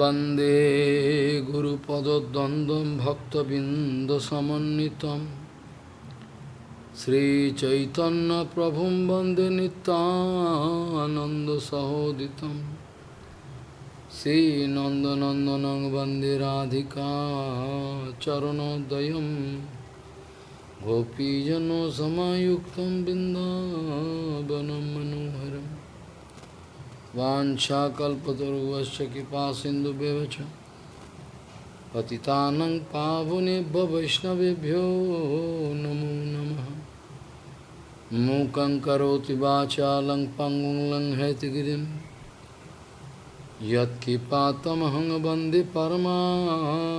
वन्दे गुरुपदद्वन्द्वं भक्तबिन्दसमन्वितं श्रीचैतन्यप्रभुं वन्दे नितानन्दसहोदितं श्रीनन्दनन्दनं वन्दे राधिका चरणोदयं गोपीजनसमायुक्तं बिन्दावनं मनोहरम् वाञ्छाकल्पतरुवश्च कृपा सिन्धुभ्यः च पतितानं पावनेभ्य वैष्णवेभ्यो नमो नमः मूकं करोति वाचालं पङ्गुं लङ्घयतिगिरिं यत्किपातमहं वन्दे परमानन्दमाधवं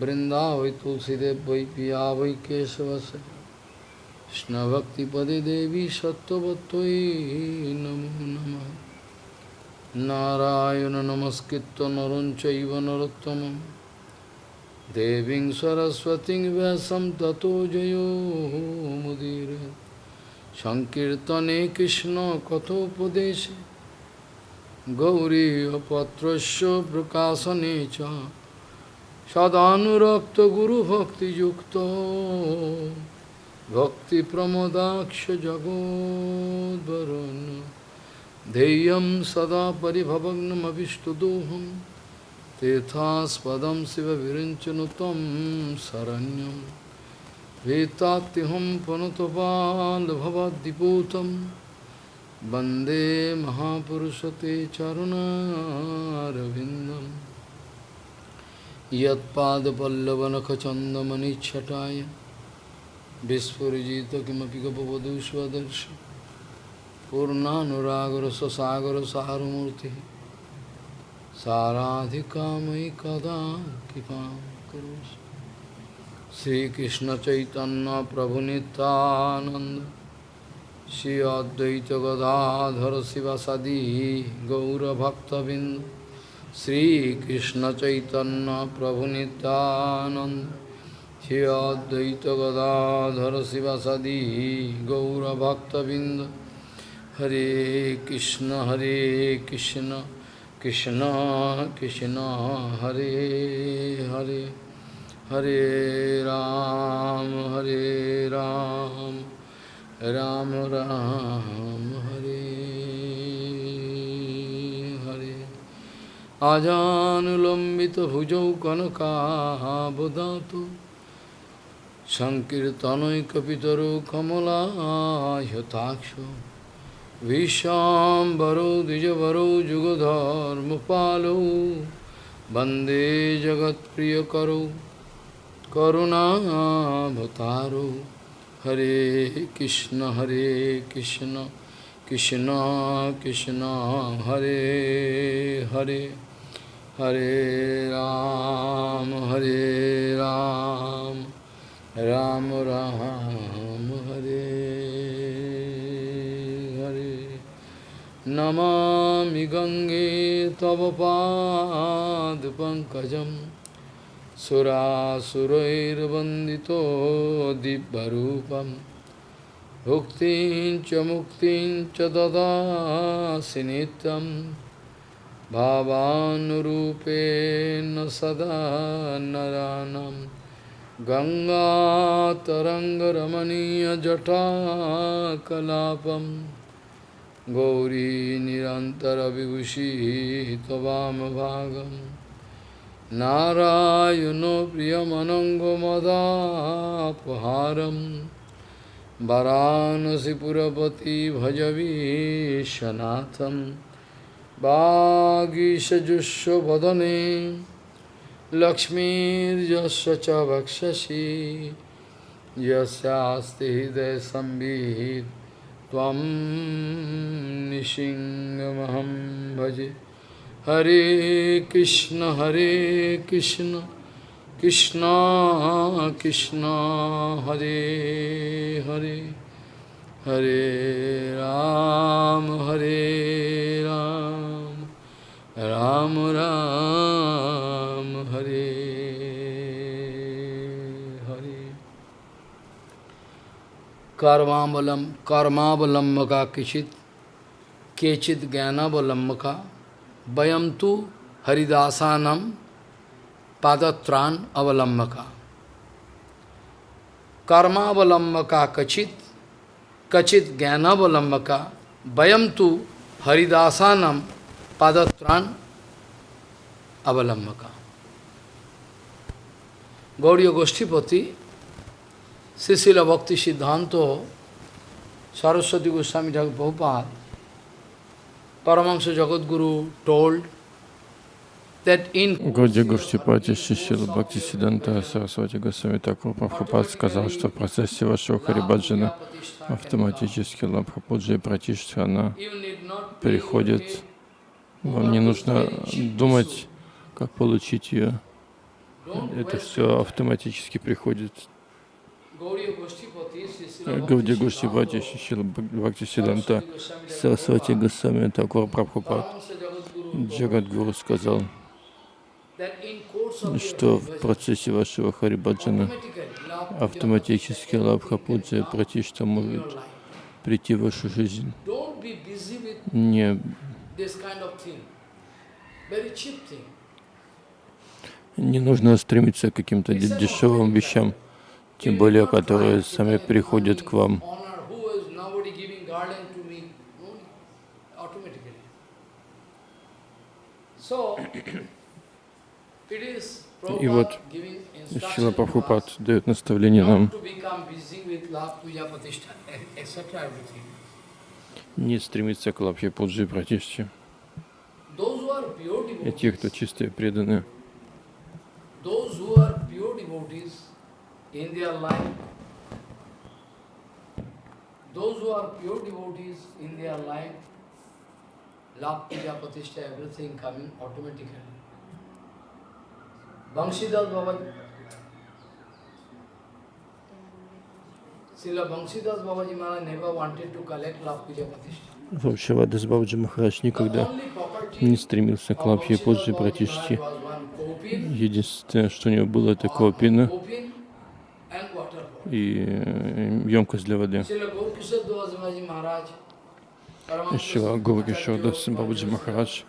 बृन्दावै तुलसीदेव वै पिया वै केशवस्य কৃষ্ণভক্তিপদে দেবী সত্যবত্যই নমো নম। নারায়ণ নমস্কৃত নরঞ্চৈব নরোত্তম। দেবীং সরস্বতী ব্যাসম তত জয়োমুদীর সংকীর্তনে কৃষ্ণ কথোপদেশে। গৌরীপত্রস্য প্রকাশনে চ। সদানুরক্ত গুরুভক্তিযুক্ত। Bhakti Pramodaksha Jagodvarana Deyam Sada Paribhavagnam Avishtadoham. Tethaspadam Siva Virinchanutam Saranyam. Vetatiham Panatopal Bhavadipotam Bande Mahapurushate Charuna Ravindam Yat Pada Pallavanakachandamani Chataya বিস্ফুজিত কিমপি গপবধূ স্বদর্শ পূর্ণানুরাগর সসাগর সারমূর্তি সারাধিকাময়ী কদা কৃপা করুষ শ্রীকৃষ্ণ চৈতন্য প্রভু নিত্যানন্দ শ্রী অদ্বৈত গদাধর শিবাসাদি গৌরভক্তবৃন্দ শ্রীকৃষ্ণ চৈতন্য প্রভু নিত্যানন্দ श्री अद्वैत गदाधर शिवसदी गौरभक्तबिंद श्रीकृष्ण चैतन्य प्रभु नित्यानंद श्री अद्वैत गदाधर शिवसदी गौरभक्तबिंद हरे कृष्ण हरे कृष्ण कृष्ण कृष्ण हरे हरे हरे राम हरे राम राम राम हरे हरे आजानुलम्बित भुजौ कनकाबदातु सङ्कीर्तनैकपितरो कमलायताक्ष विशाम्बरो द्विजवरो जुगधर्मपालो वन्दे जगत्प्रियकरो करुणाभतारो हरे कृष्ण हरे कृष्ण कृष्ण कृष्ण हरे हरे हरे राम हरे राम राम राम हरे हरे। नमामि गङ्गे तव पादपङ्कजं सुरासुरैर्वन्दितो दिव्यरूपं। भुक्तिं च मुक्तिं च ददासि नित्यं। भावानुरूपेण सदा नरानम्। गङ्गातरङ्गरमणीयजटाकलापं गौरी निरन्तरविभूषिः त्ववामभागं नारायणो प्रियमनङ्गमदापहारं वरानसिपुरपति भजवीशनाथं वागीशजुष्वदने लक्ष्मीर्यस्य च वक्षसि यस्यास्ति हृदयसंवित् त्वं निशिङ्गमहं भजे। हरे कृष्ण हरे कृष्ण कृष्ण कृष्ण, हरे हरे। हरे राम हरे राम राम राम। हरे हरे। कर्मावलम कर्मावलम्बका किचित, केचित ज्ञानावलम्बका वयम तो हरिदासानम पादत्राण अवलम्बका कर्मावलम्बका कचित कचित ज्ञानावलम्बका वयम तो हरिदासानम पादत्राण अवलम्बका Gauriya Goshtipati, Sisila Bhakti Siddhanto, Saraswati Goswami Thakur Prabhupada, Paramahansa Jagadguru told that in Гауди Гуштипати Шишила Бхакти Сиданта Сарасвати Госвами Такур Прабхупад сказал, что в процессе вашего Харибаджана автоматически Лабхапуджи и Пратиштха, она приходит. Вам не нужно думать, как получить ее. Это все автоматически приходит. Гауди Гуштипати Шишила Бхакти Сиданта Сарасвати Госвами Такур Прабхупад Джагадгуру сказал, что в процессе вашего Харибаджана автоматически Лабхапуджа и Пратишта может прийти в вашу жизнь. Не, this kind of thing. Very cheap thing. Не нужно стремиться к каким-то де- дешевым вещам, тем более, которые сами приходят к вам. Is И вот Шила Прабхупад дает наставление нам не стремиться к Лабхе Пуджи Пратиште. И те, кто чистые преданные, those who are pure devotees in their life, those who are pure devotees in their life, love, puja, pratishtha, everything coming automatically. Banshidas Babaji Maharaj never wanted to collect love, puja, pratishtha. Вамшавадас Бабаджи Махарадж никогда не стремился к of Лабхе Banshidas Единственное, что у него было, это копина и емкость для воды. Шила Гургишор Дас Бабаджи Махарадж,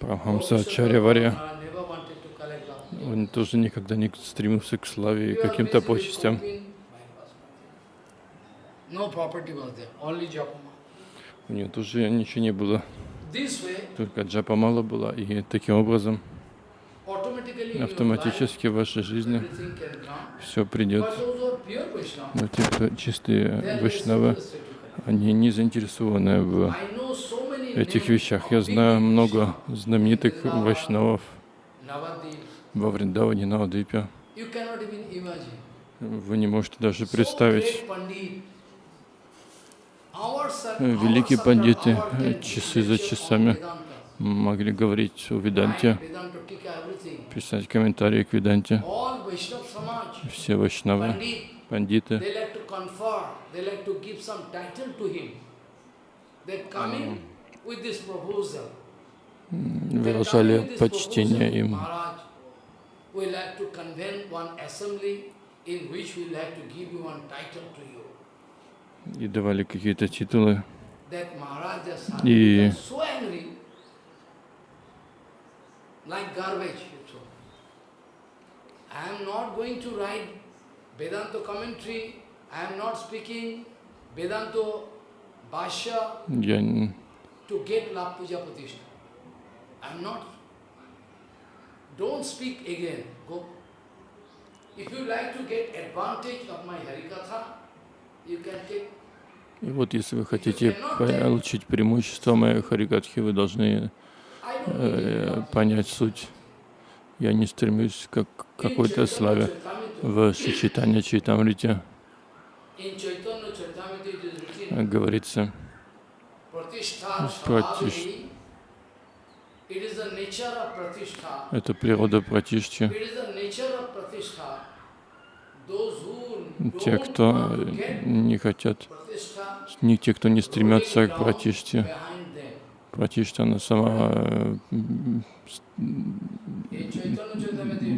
Прабхамса Gaurkishore Ачарья Варья, Maharaj never wanted to collect love. он тоже никогда не стремился к славе и каким-то почестям. У него тоже ничего не было, только джапа мало было, и таким образом automatically in your life, автоматически в вашей жизни все придет. Но те, кто чистые вайшнавы, они не заинтересованы в этих вещах. Я знаю много знаменитых вайшнавов во Вриндаване, на Адипе. you cannot even imagine. Вы не можете даже представить. Великие пандиты часы за часами. Могли говорить о Веданте, писать комментарии к Веданте. Все вайшнавы, пандиты, выражали почтение им. Maharaj, we like to convene like garbage. I am not going to write Vedanta commentary, I am not speaking Vedanta Bhashya Я to get love puja pratishtha. I am not. Don't speak again. Go. If you like to get advantage of my Harikatha, you can take. И вот если вы хотите получить преимущество моей харикатхи, вы должны э, понять суть. Я не стремлюсь к какой-то славе. В Шичитане Чайтамрите говорится, Pratishtha. это природа Пратишчи. Те, кто не хотят, не те, кто не стремятся к Пратиште. Пратиштана сама э,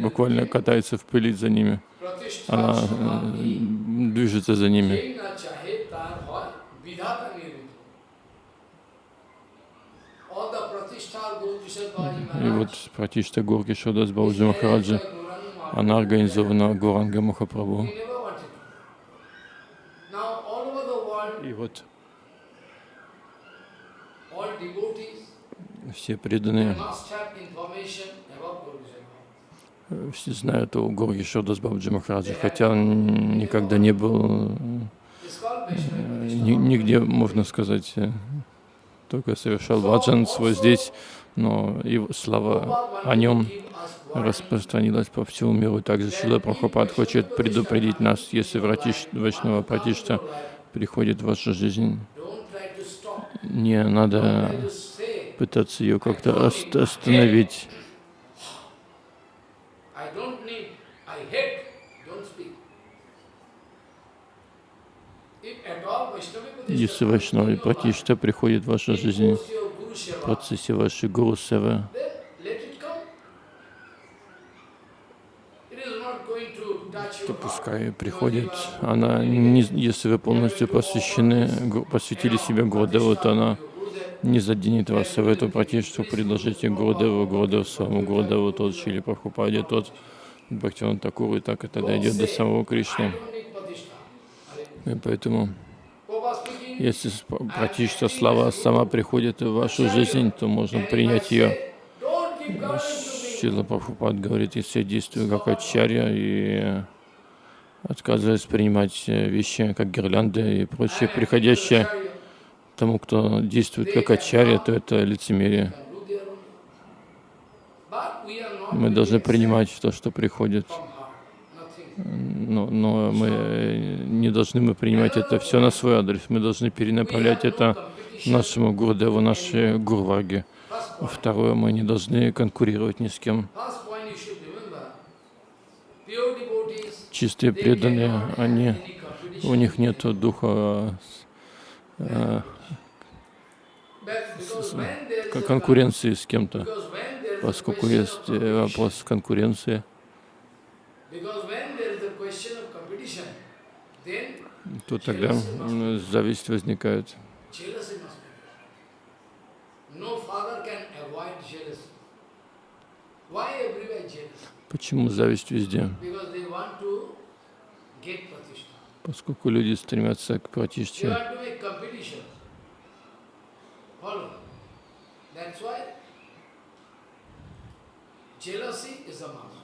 буквально катается в пыли за ними. Она э, движется за ними. И вот Пратишта горки Шодас Бауджи Махараджа, она организована Гуранга Махапрабху. И вот все преданные все знают о Горги Шодас Бабджи Махараджа, хотя он никогда не был э, ни- нигде, можно сказать, э, только совершал свой здесь, но его слава о нем распространилась по всему миру. Также Шила Прабхупад хочет предупредить нас, если Вратиш, Вайшнава Пратишта приходит в вашу жизнь, не надо пытаться ее как-то ост- остановить. Если Вайшнава Пратишта приходит в вашу жизнь в процессе вашей Гуру Севы, то пускай приходит. Она, не, если вы полностью посвящены, посвятили себя Гурдеву, то она не заденет вас. И в эту пратишту предложите Гурдеву, Гурдеву своему Гурдеву, тот Чили Прабхупаде, тот Бхактиван Такуру, и так это дойдет до самого Кришны. И поэтому, если пратишта слава сама приходит в вашу жизнь, то можно принять ее. Шила Прабхупад говорит, если я действую как ачарья и отказываюсь принимать э, вещи, как гирлянды и прочее, приходящее тому, кто действует как ачарья, то это лицемерие. Мы должны принимать то, что приходит, но, но мы не должны мы принимать это все на свой адрес. Мы должны перенаправлять это нашему Гурдеву, нашей Гурваге. Второе, мы не должны конкурировать ни с кем. Чистые преданные, они, у них нет духа э, A конкуренции с кем-то, поскольку есть э, вопрос конкуренции, то тогда зависть возникает. Почему зависть везде? Поскольку люди стремятся к пратиште, want to make competition. Follow. That's why jealousy is a must.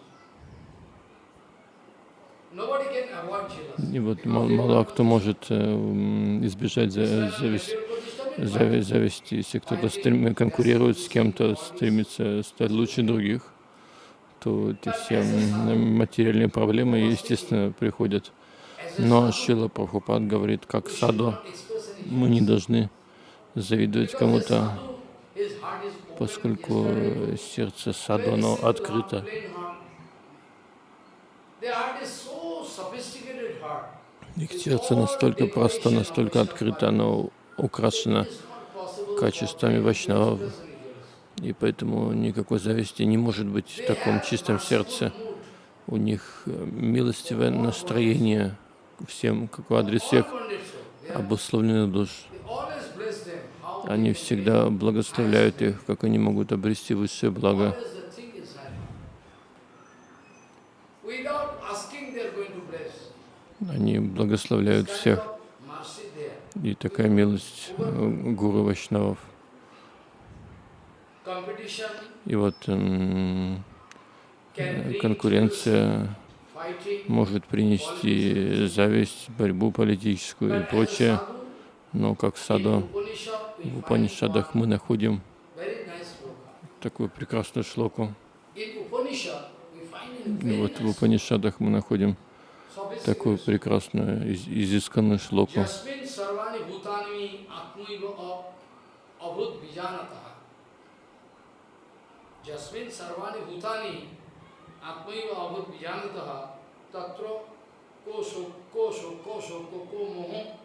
И вот мало, кто может э, избежать за- зависти. зави- зависти. Если кто-то стрем- конкурирует с кем-то, стремится стать лучше других, то эти все материальные проблемы, естественно, приходят. Но Шила Прабхупад говорит, как саду, мы не должны завидовать кому-то, поскольку сердце саду, оно открыто. Их сердце настолько просто, настолько открыто, оно украшено качествами вайшнавов, и поэтому никакой зависти не может быть в таком чистом сердце. У них э, милостивое настроение всем, как в адрес всех обусловленных душ. Они всегда благословляют их, как они могут обрести высшее благо. Они благословляют всех. И такая милость э, гуру. Competition И вот bring конкуренция может принести зависть, борьбу политическую и прочее. Но как Upanishad, we в Упанишадах мы находим такую прекрасную шлоку. И вот в Упанишадах мы находим такую прекрасную, из- изысканную шлоку. Jasmin sarvani bhutani atmaiva abhut vijanata. Jasmin sarvani bhutani atmaiva abhut vijanata tatra kosho kosho kosho koko moho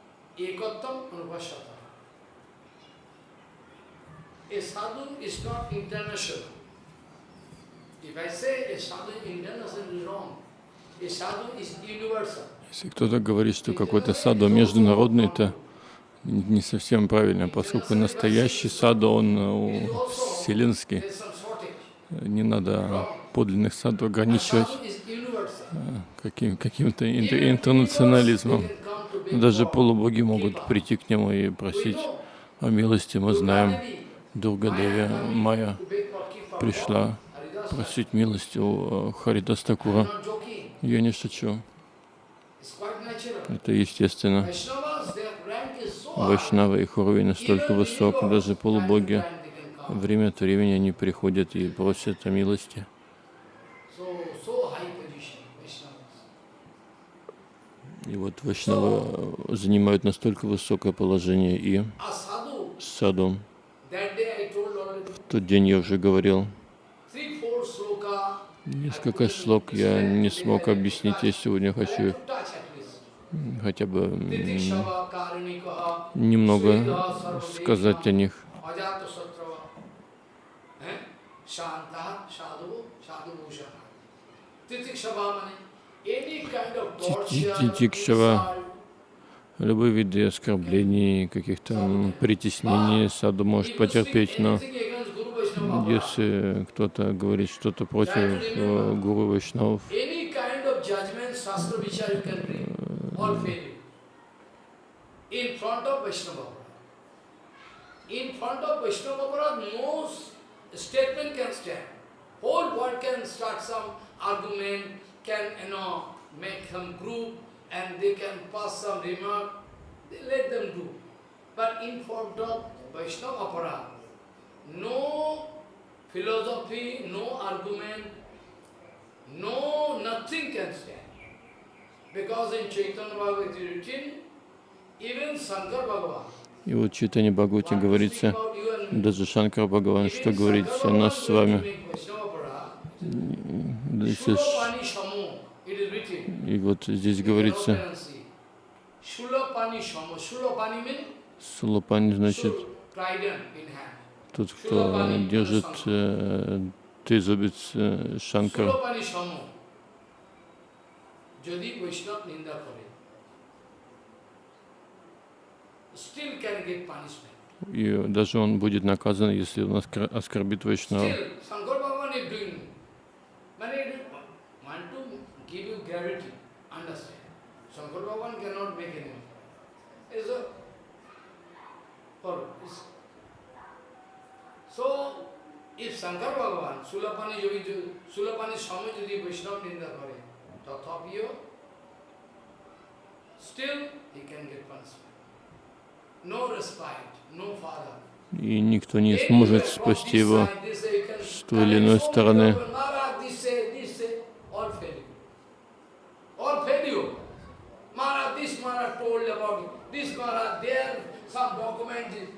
Если кто-то говорит, что какой-то саду международный, это не совсем правильно, поскольку настоящий саду, он э, вселенский. Не надо подлинных саду ограничивать каким, каким-то ин- интернационализмом. Даже полубоги могут прийти к нему и просить о милости. Мы знаем, Дурга Деви Майя пришла просить милости у э, Харидас Такура. Not joking. Я не шучу. Это естественно. Вайшнава, их уровень настолько высок, даже полубоги время от времени они приходят и просят о милости. So, so high position, Vaishnavas. И вот Вайшнавы э, занимают настолько высокое положение. И саду, в тот день я уже говорил, несколько шлок я не смог объяснить. Я сегодня хочу хотя бы немного сказать о них. Satrava, eh? Shanta, Sadhu, Sadhu Insult, Любые виды оскорблений, каких-то притеснений саду может потерпеть, но если кто-то говорит что-то против э, гуру Вайшнавов, argument, can, you know, make some group, and they can pass some remark, they let them do. But in front of Vaishnava Aparad, no philosophy, no argument, no, nothing can stand. Because in Chaitanya Bhagavad written, even Shankar Bhagavan, и вот в Читане Бхагавати говорится, даже Шанкар Бхагаван, что говорит Shankar о нас с вами. Если ш- Shulapani Shamo, it is written. И вот здесь говорится, Сулапани значит тот, кто держит э, трезубец э, Шанкар. И даже он будет наказан, если он оскорбит Вайшнава. Still, и никто не сможет спасти его с той или иной стороны. All failure. Maharaj, this Maharaj told about this Maharaj, there some document is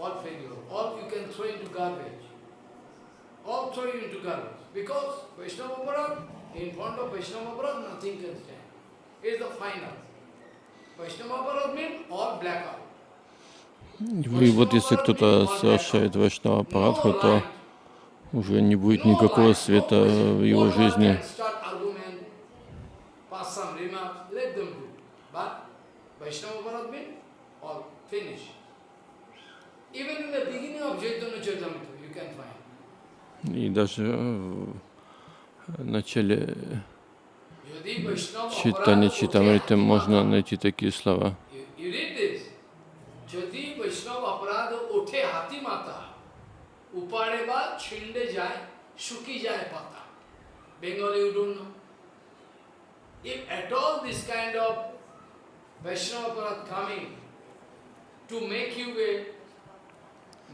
all failure. All you can throw into garbage. All throw you into garbage. Because Vaishnava Aparad, in front of Vaishnava Aparad, nothing can stand. It's the final. Vaishnava Aparad means all blackout. И вот если кто-то совершает Вайшнава Парадху, то уже не будет никакого света в его жизни. И даже в начале читания Читамриты можно найти такие слова. যদি বৈষ্ণব অপরাধ ওঠে হাতি মাথা উপারে বা ছিন্ডে যায় শুকি যায় পাতা Bengali you don't know. If at all this kind of Vaishnava Aparad coming to make you a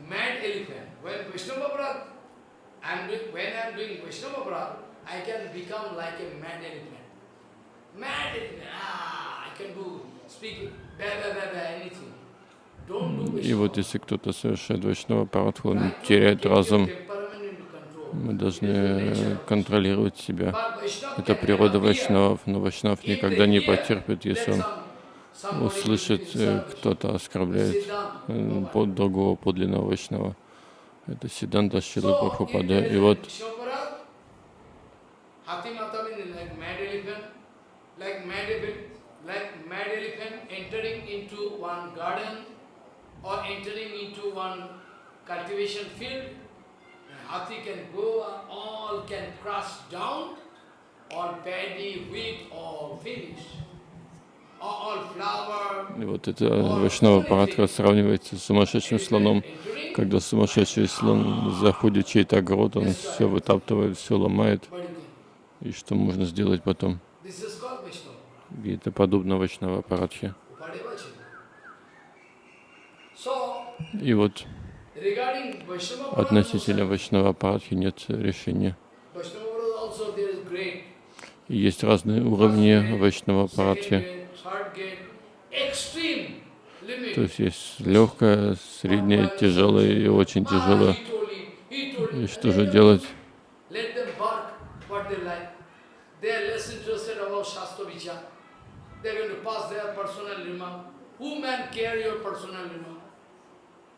mad elephant, when Vaishnava Aparad, I'm doing, when I'm doing Vaishnava Aparad, I can become like a mad elephant. Mad elephant, ah, I can do, speak, blah, blah, blah, blah, anything. И вот если кто-то совершает Вайшнава Парадху, он теряет разум. Мы должны контролировать себя. Это природа Вайшнавов, но Вайшнав никогда не потерпит, если он услышит, э, кто-то оскорбляет э, под другого подлинного Вайшнава. Это Сиданта Шилы Прабхупада. И вот or paddy, wheat, all finished. И вот это Вайшнава Парадха сравнивается с сумасшедшим слоном. Когда сумасшедший слон заходит в чей-то огород, он все вытаптывает, все ломает. И что можно сделать потом? И это подобно Вайшнава Парадхе. И вот относительно Вайшнава Парадхи нет решения. И есть разные уровни Вайшнава Second Парадхи. То есть есть легкое, среднее, тяжелое и очень Ah, тяжелое. И что же делать?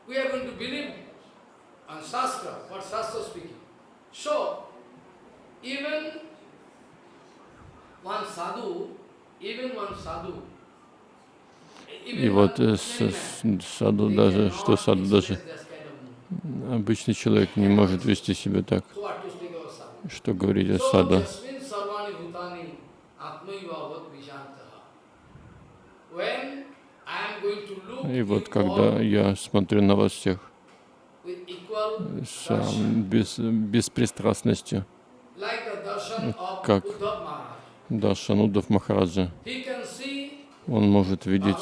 We are going to believe on Shastra, what Shastra speaking. So, even one sadhu, И вот э, саду даже, что саду даже обычный человек не может вести себя так. Что говорить о саду? И вот когда я смотрю на вас всех с а, без, беспристрастностью, как Maharaj, Даршанудов Махараджа, он может видеть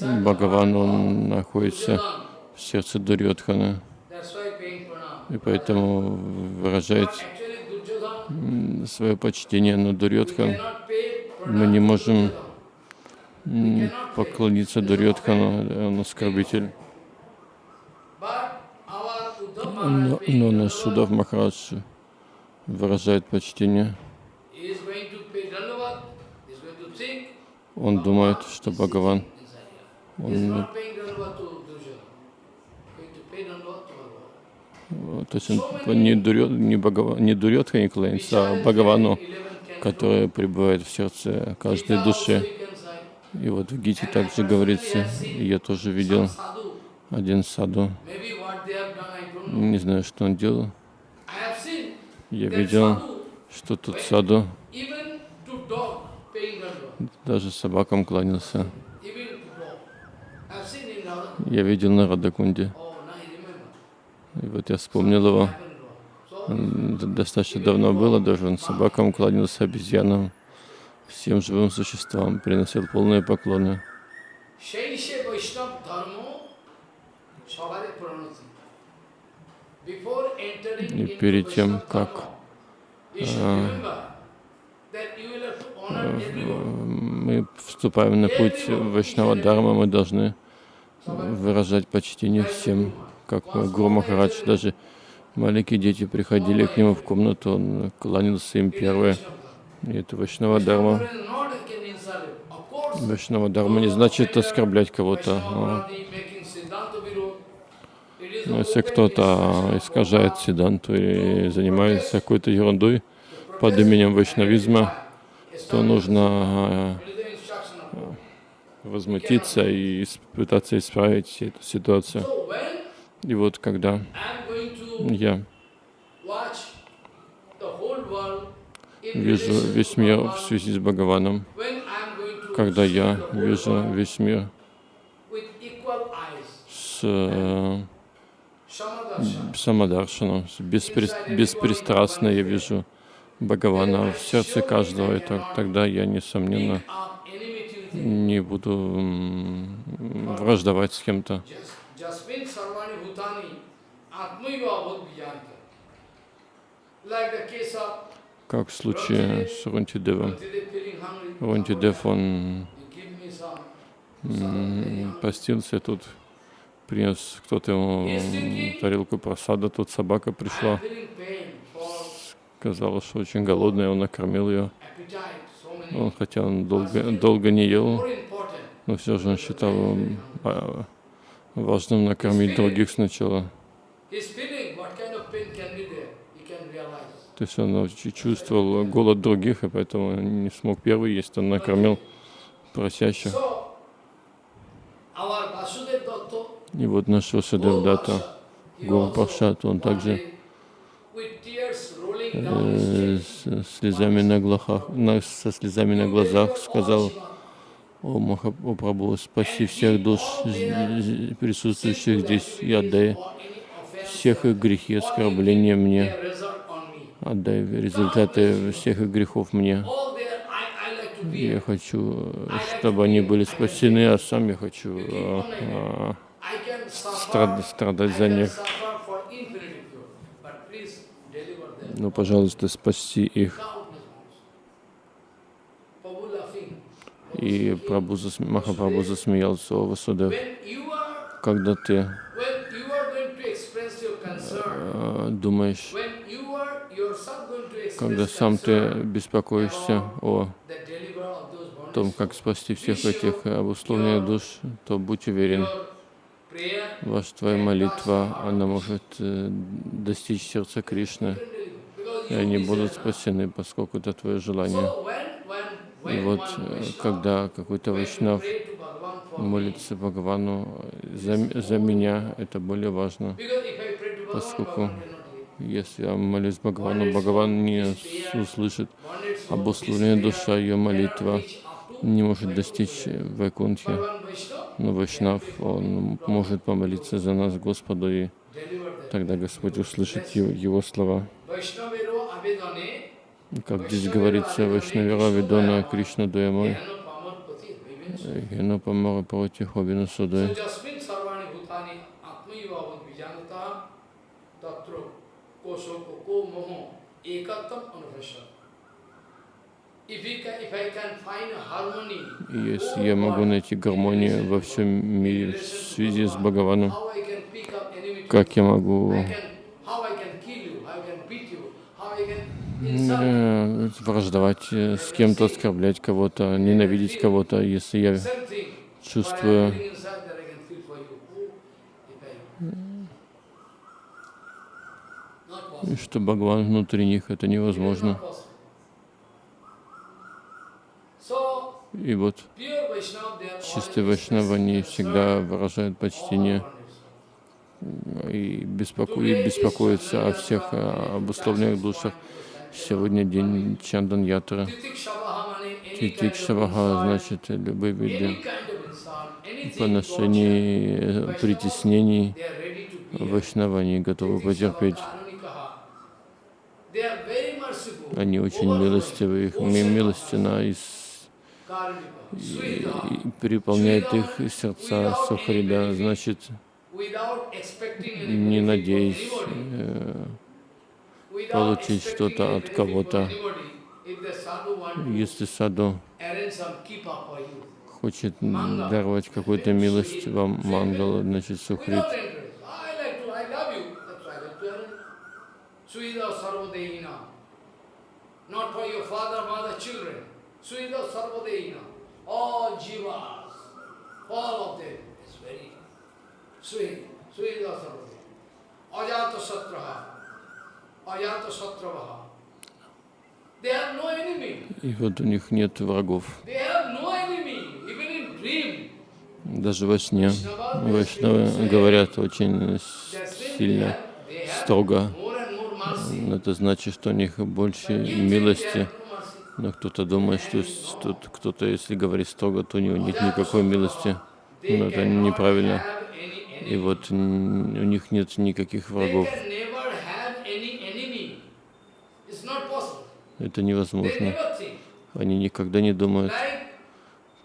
Бхагаван, он находится в сердце Дурьотхана, и поэтому выражает свое почтение на Дурьотхан. Мы не можем поклониться Дурьотхану, он оскорбитель. Но, но наш Судав Махарадж выражает почтение. Он думает, что Бхагаван, он, то есть он не, Дурё, не, Бхагава- не Дурьотхане кланяется, а Бхагавану, который пребывает в сердце каждой души. И вот в Гите также говорится, я тоже видел один саду, не знаю, что он делал. Я видел, что тут саду? Даже собакам кланялся. Я видел на Радакунде. И вот я вспомнил его. Достаточно давно было, а даже он собакам кланялся, обезьянам, всем живым существам, приносил полные поклоны. И перед тем, как мы вступаем на путь Вайшнава Дharma, мы должны выражать почтение всем, как Гуру Махарадж. Даже маленькие дети приходили к нему в комнату, он кланялся им первые. И это Вайшнава course, Вайшнава Дharma не значит оскорблять кого-то. Vaishnava но Bharati making Siddhanta Virod. It is Но the если кто-то искажает Сиданту и занимается какой-то ерундой под именем вайшнавизма, то нужно э, возмутиться и пытаться исправить эту ситуацию. И вот когда я вижу весь мир в связи с Бхагаваном, когда я вижу весь мир с э, Samadarshan, самодаршаном, с беспри- беспристрастно я вижу Бхагавана в сердце каждого, и так- тогда я, несомненно, не буду враждовать с кем-то. Как в случае с Рунтидевом. Feeling hungry. Рунтидев, он постился тут, принес кто-то ему тарелку просада, тут собака пришла, сказала, что очень голодная, он накормил ее. Он, хотя он долго, долго не ел, но все же он считал а, важным накормить других сначала. То есть он чувствовал голод других, и поэтому не смог первый есть, он накормил просящих. И вот наш Васудев Дата, Гуру Паршат, он также э, слезами на глазах, со слезами на глазах сказал, о, Маха, о Прабху, спаси всех душ присутствующих здесь и отдай всех их грехи оскорбления мне, отдай результаты всех их грехов мне. Я хочу, чтобы они были спасены, а сам я хочу а, а, Страдать I за них. Ну, пожалуйста, спаси их. И Прабху зас- Махапрабху засмеялся, о Васудев, когда ты а, думаешь, когда сам ты беспокоишься о том, как спасти всех этих обусловленных душ, то будь уверен, ваша твоя молитва, она может э, достичь сердца Кришны, и они будут спасены, поскольку это твое желание. И вот, э, когда какой-то вайшнав молится Бхагавану за, за меня, это более важно. поскольку. Если я молюсь Бхагавану, Бхагаван не услышит. Обусловленная душа, ее молитва не может достичь Вайкунтхи. Но Вайшнав, он может помолиться за нас Господу, и тогда Господь услышит его, слова. Как здесь говорится, Вайшнавера Видона Кришна Дуямой. Гена Памара Павати Хобина Судой. jasmin sarvani bhutani atmayava если я могу найти гармонию во всем мире в связи с Бхагаваном, как я могу э, враждовать э, с кем-то, оскорблять кого-то, ненавидеть кого-то, если я чувствую. Oh, что Бхагаван внутри них, это невозможно. not possible. So, И вот чистые вайшнавы, они всегда выражают почтение и, беспоко... и беспокоятся о всех обусловленных душах. Сегодня день Чандан Ятры. Титик Шаваха значит любые виды поношений, притеснений. Вайшнавы, они готовы потерпеть. Они очень милостивы, их ми- милостина и, с- переполняет их сердца Сухрида, значит, не надеясь э, получить что-то от кого-то. Если саду хочет даровать какую-то милость вам, мангала, значит, Сухрид. Not for your father, mother, children. Suida Sarvadeina. All jivas, all of them. It's very sweet. Suida Sarvadeina. Ajata Satraha. Ajata Satravaha. И вот у них нет врагов. Даже во сне Вайшнавы говорят очень сильно, строго. Это значит, что у них больше милости. Но кто-то думает, что кто-то, если говорит строго, то у него нет никакой милости. Но это неправильно. И вот у них нет никаких врагов. Это невозможно. Они никогда не думают,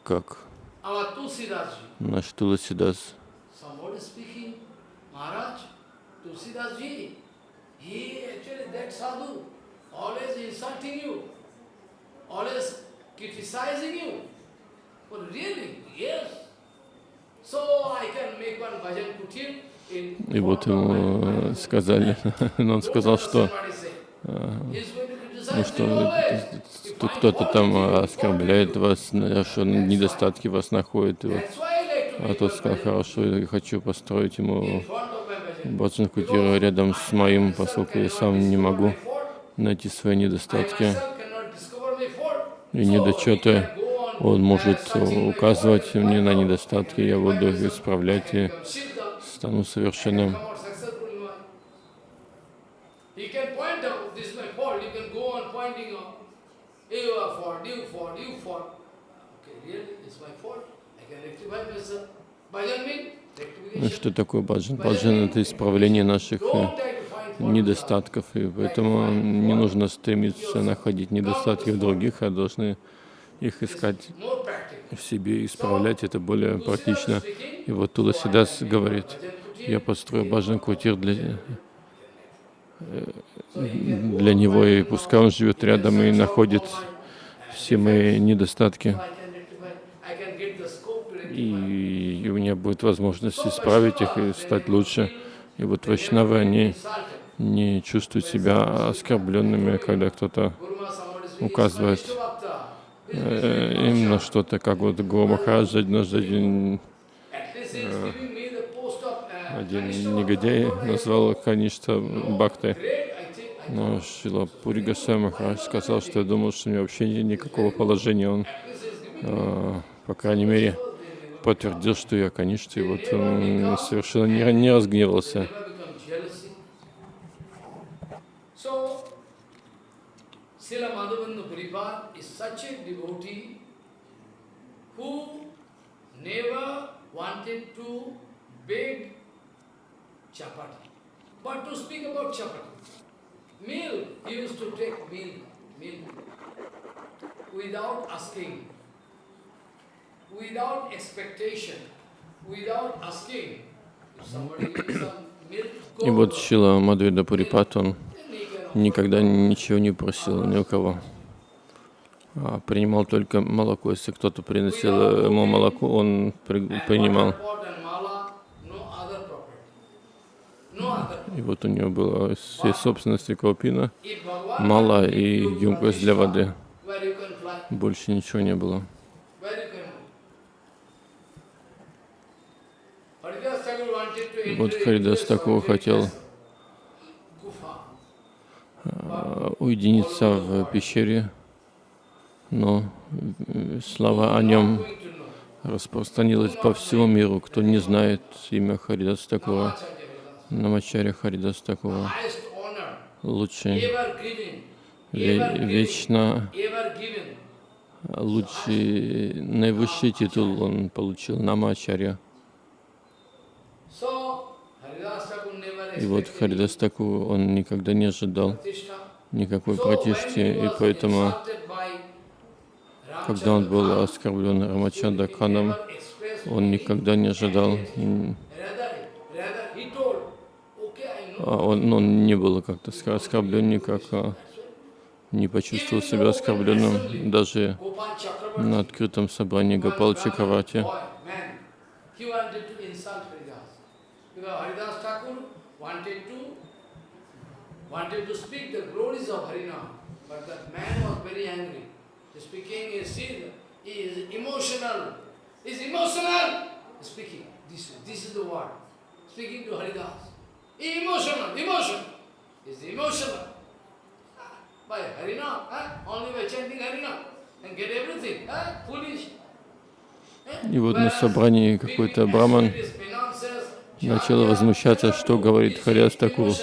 как наш Туласидас. He actually, that sadhu, always insulting you, always criticizing you. But really, yes. So I can make one bhajan kutir И вот ему э, сказали, но он сказал, что э, ну, что тут кто-то там оскорбляет вас, э, что недостатки вас находит. И вот, а тот сказал, хорошо, я хочу построить ему баджан кутиру рядом с моим, поскольку я сам не могу найти свои недостатки и недочеты. Он может указывать мне на недостатки, я буду их исправлять и стану совершенным. Ну, Что такое баджан? Баджан — это исправление наших недостатков, и поэтому не нужно стремиться находить недостатки в других, а должны их искать в себе и исправлять. Это более практично. И вот Туласидас говорит, я построю баджан квартир для, для него, и пускай он живет рядом и находит все мои недостатки. И, у меня будет возможность исправить их и стать лучше. И вот вайшнавы, они. Не чувствуют себя оскорбленными, когда кто-то указывает "Vishnu Bhakta, э, им на что-то, как вот Гуру Махарадж однажды один, uh, один негодяй назвал Каништа. I Но Шила Пури Госвами Махарадж сказал, что я думал, что у меня вообще никакого положения. Он, э, по крайней мере, подтвердил, что я Каништа, и вот совершенно не, не разгневался. Srila Madhavendra Puripad is such a devotee who never wanted to beg chapati, but to speak about chapati. Milk, he used to take milk, milk, without asking, without expectation, without asking. If somebody needs some milk, go И вот to Шила Мадвида Пурипат, он then he can никогда ничего не просил ни у кого. А принимал только молоко. Если кто-то приносил ему молоко, он при- принимал. И вот у него было все собственности мало wanted и емкость для воды. Больше ничего не было. where you can move. Haridas Thakur wanted to Вот enter Харидас into a Такур хотел solitary gufa. а, уединиться в пещере, но э, слава о нем распространилась по всему миру. Кто не знает имя Namacharya Haridas. Намачаря Харидас honor, лучший, вечно лучший, наивысший титул он получил, Намачаря. И вот Харидас Такур, он никогда не ожидал. Никакой he и поэтому, когда он был оскорблен he Ханом, он никогда не ожидал, а он, он не был как-то оскорблен никак, а не почувствовал себя оскорбленным даже на открытом собрании Гопал Чакравати. wanted to, wanted to speak the glories of Harinam. But that man was very angry. Speaking is, he is emotional. Is emotional. Speaking. This, this is the word. Speaking to Haridas. Emotional, emotion. Is emotional. By Harinam, huh? only by chanting Harinam and get everything. Huh? Foolish. И вот на собрании какой-то браман начал возмущаться, что говорит Харяс Такур.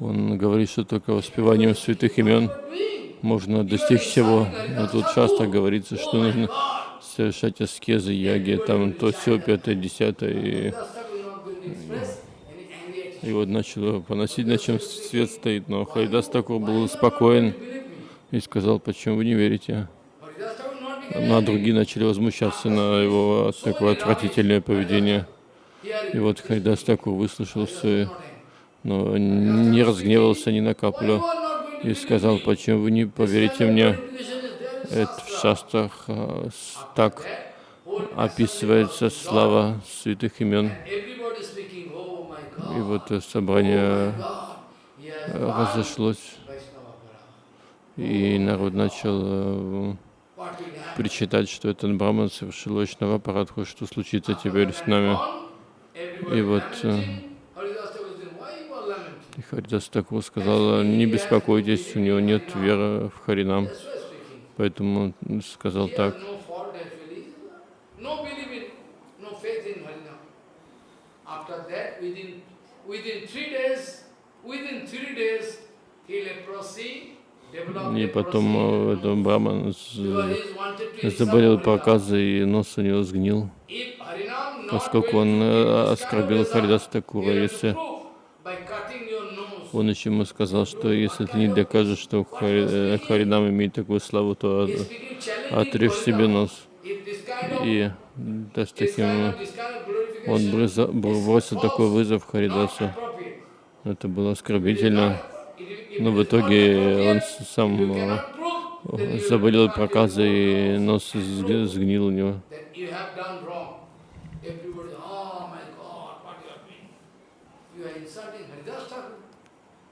Он говорит, что только воспеванием святых имен можно достичь всего. Но тут часто говорится, что нужно совершать аскезы, яги, там то все, пятое, десятое. И, и вот начал поносить, на чем свет стоит. Но Харидас Такур был спокоен и сказал, почему вы не верите. Ну, а другие начали возмущаться на его такое отвратительное поведение. И вот Харидас Такур выслушал все, но не разгневался ни на каплю и сказал, почему вы не поверите мне. Это в шастрах а, так описывается слава святых имен. И вот собрание э, разошлось, и народ начал э, причитать, что этот браман совершил очного парадху, что случится теперь с нами. И вот и Харидас Такур сказал, не беспокойтесь, у него нет веры в Харинам. Поэтому он сказал так. И потом э, этот браман заболел проказой, и нос у него сгнил, поскольку он э, оскорбил Харидаса Такура. Если prove by cutting your nose. Он еще ему сказал, что если ты не докажешь, что Хари, э, Харинам имеет такую славу, то отрежь себе нос. И да, с this kind таким он бросил такой вызов Харидасу. Это было оскорбительно. Но в итоге он сам э, заболел проказой, и нос сг- сгнил у него.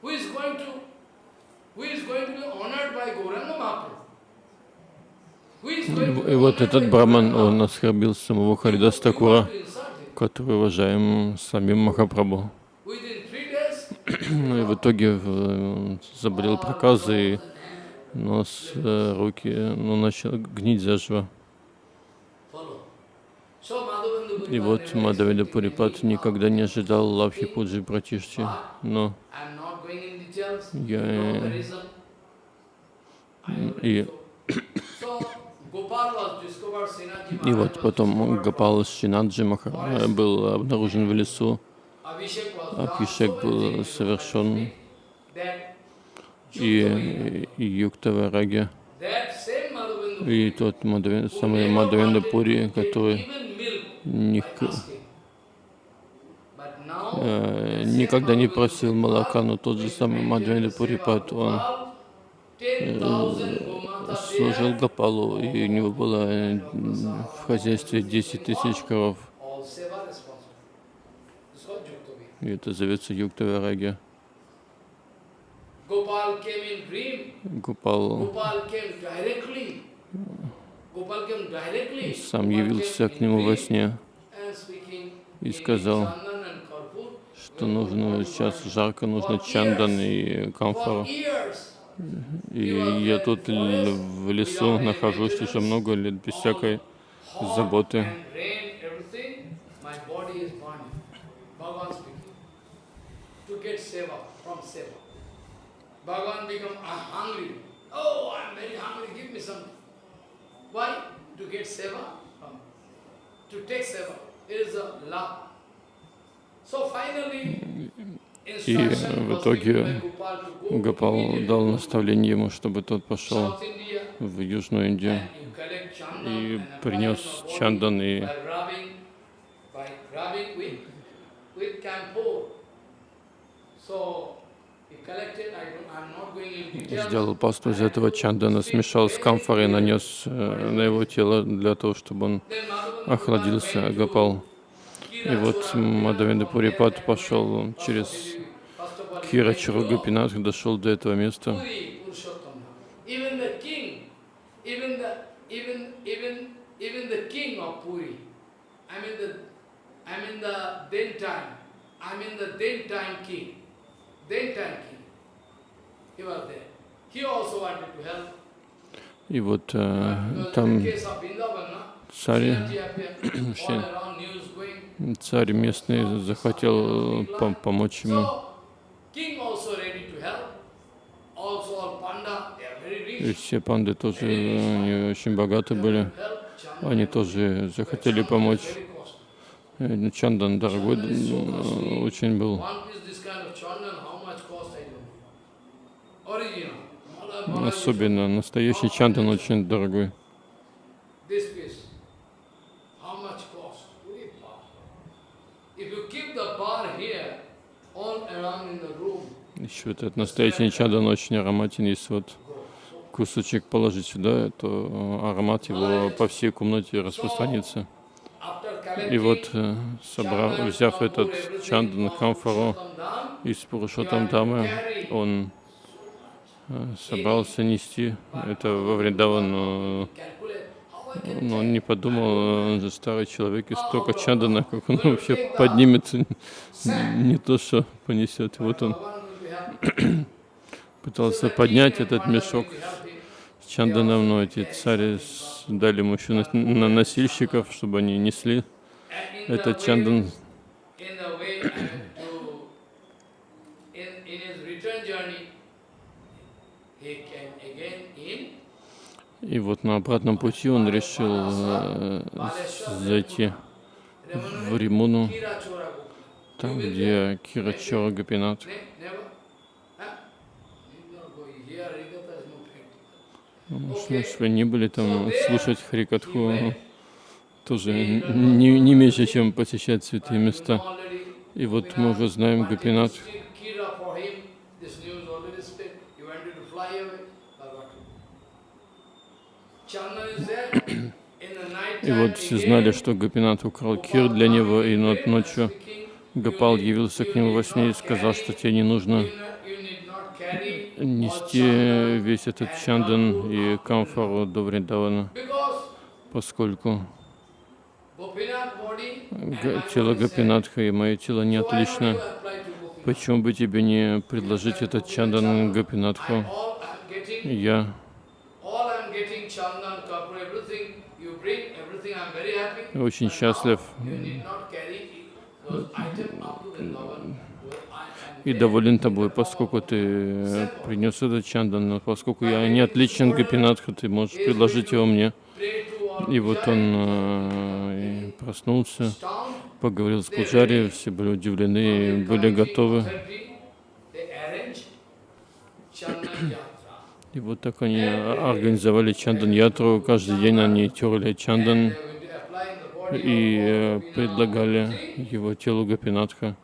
Who is going to, who is going to be honored by Gauranga Mahaprabhu. И вот этот браман, он оскорбил самого. Харидас Такура, который уважаем самим Махапрабху. Ну и в итоге э, заболел проказой, и нос, э, руки, ну, начал гнить заживо. И вот Мадавида Пурипат никогда не ожидал Лавхи Пуджи Пратишти, но. Я, э, и, и вот потом Гапал Шинаджи э, был обнаружен в лесу. Абхишек был совершен, и, и Юктава Раги, that same Madhavendra и тот Мадавен, who самый wanted Пури, который ник- э, никогда не просил молока, но тот же самый the Пурипат, он Gopal, 10,000 Gomata служил Гапалу, и у него было э, в хозяйстве 10 тысяч коров, и это зовется Юктава Раги. Gopal came in dream. Гопал Сам явился к нему во сне, и сказал, что нужно сейчас жарко, нужно чандан и years. И я тут в лесу нахожусь уже много лет без всякой заботы. and rain, everything, my body is burning. Bhagavan speaking. To get seva, from seva. Bhagavan become "I'm hungry. Oh, I'm very hungry, give me something. Why? To get seva? To take seva. It is a love. So finally, instruction в итоге Гопал дал наставление ему, чтобы тот пошел в Южную Индию и принес чандан и. So сделал пасту из этого чандана, смешал с камфорой, нанес э, на его тело для того, чтобы он охладился, Гопал. И вот Gopinath. Пурипат пошел через Кира Чаругапинат, дошел до этого места. Puri Purushottam. Even the king, even the even even even the king of Puri, I mean the I mean the then time, I mean the then time king, then time king. He was there. He also wanted to help. И вот э, там царь, царь местный захотел пом- помочь ему. И все панды тоже э, они очень богаты были. Они тоже захотели помочь. Э, ну, Чандан дорогой э, очень был. Особенно настоящий чандан очень дорогой. Еще этот настоящий чандан очень ароматен. Если вот кусочек положить сюда, то э, аромат его по всей комнате распространится. И вот, э, собрав, взяв этот чандан, камфору из Пурушотам Дамы, он собрался нести это во Вриндаван, но, но он не подумал, он же старый человек, и столько чандана, как он вообще поднимется, не то, что понесет. Вот он пытался поднять этот мешок с чанданом, но эти цари дали ему еще на, носильщиков, чтобы они несли этот way- чандан. in the way I mean, to in in his return journey, he came again in И вот на обратном пути он решил э, зайти в Римуну, там, где Harikatha is no practical. Ну, вы не были там слушать Харикатху, тоже не, не меньше, чем посещать святые места. И вот мы уже знаем wanted и вот все знали, что Гопинат украл Кир для него, и нот- ночью Гопал явился к нему во сне и сказал, что тебе не нужно нести весь этот чандан и камфору до Вриндавана, поскольку тело Гопинатха и мое тело не отлично. Почему бы тебе не предложить этот чандан Гопинатху? Я очень счастлив и доволен тобой, поскольку ты принес этот чандан, поскольку я не отличен Гопинатха, ты можешь предложить его мне. И вот он э, проснулся, поговорил с Пуджари, все были удивлены и были готовы. И вот так они организовали чандан ятру. Каждый день они терли чандан и э, предлагали его телу Гопинатха.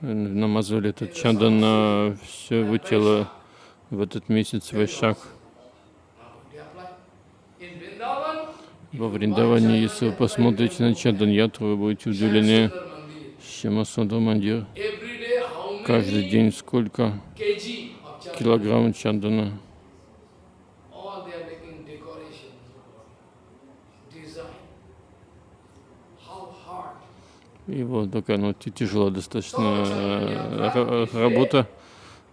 Намазывали этот чандан на все его тело в этот месяц Вайшак. Во Вриндаване, если вы посмотрите на чандан ятру, вы будете удивлены. Шимасунда Мандир. Каждый день сколько килограмм чандана. И вот такая ну, тяжелая достаточно э, ра- работа.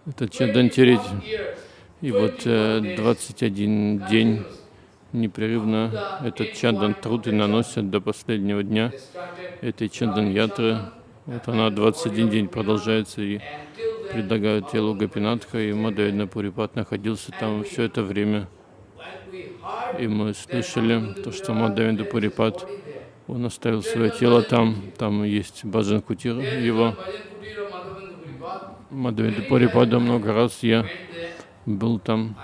Это чандан тереть. Years. И вот э, 21 день непрерывно этот чандан труд и наносят до последнего дня этой чандан ятры. Вот она 21 день продолжается и предлагают телу Гопинатха, и Мадхавендра Пурипад находился там все это время. И мы слышали то, что Мадхавендра Пурипад, он оставил свое тело там, там есть Бхаджан Кутир его. Мадхавендра Пурипада много раз я был там,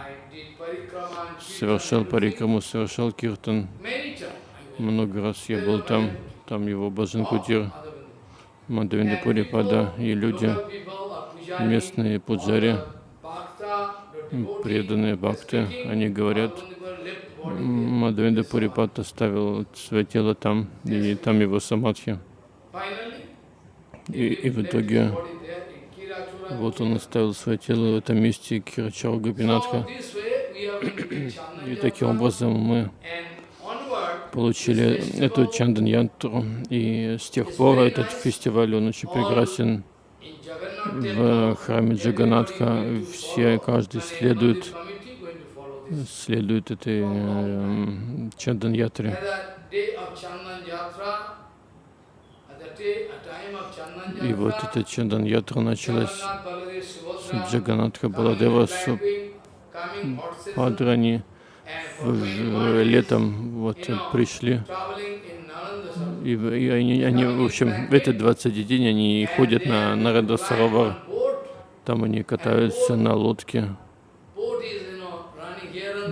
совершал парикраму, совершал киртан. Много раз я был там, там его Баджан Кутир. Мадавида Пурипада и люди, местные пуджари, devotee, преданные бхакты, они говорят, there. Мадавида Пурипат оставил свое тело там, и там его самадхи. И, и в итоге вот он оставил свое тело в этом месте Кирачара So Гопинатха. И таким образом мы получили эту Чандан Янтру. И с тех пор этот фестиваль, он очень прекрасен. В храме Джаганатха все, каждый следует, следует этой эм, Чандан Ятре. At the day of Chandan Yatra, at the day, at time of Chandan И вот эта Чандан Ятра началась с Джаганатха Баладева, с Падрани. and for в- 21 days, летом вот пришли. И, и они, они, в общем, в этот 20 день они ходят на Нарада Саравар. boat, Там они катаются на лодке.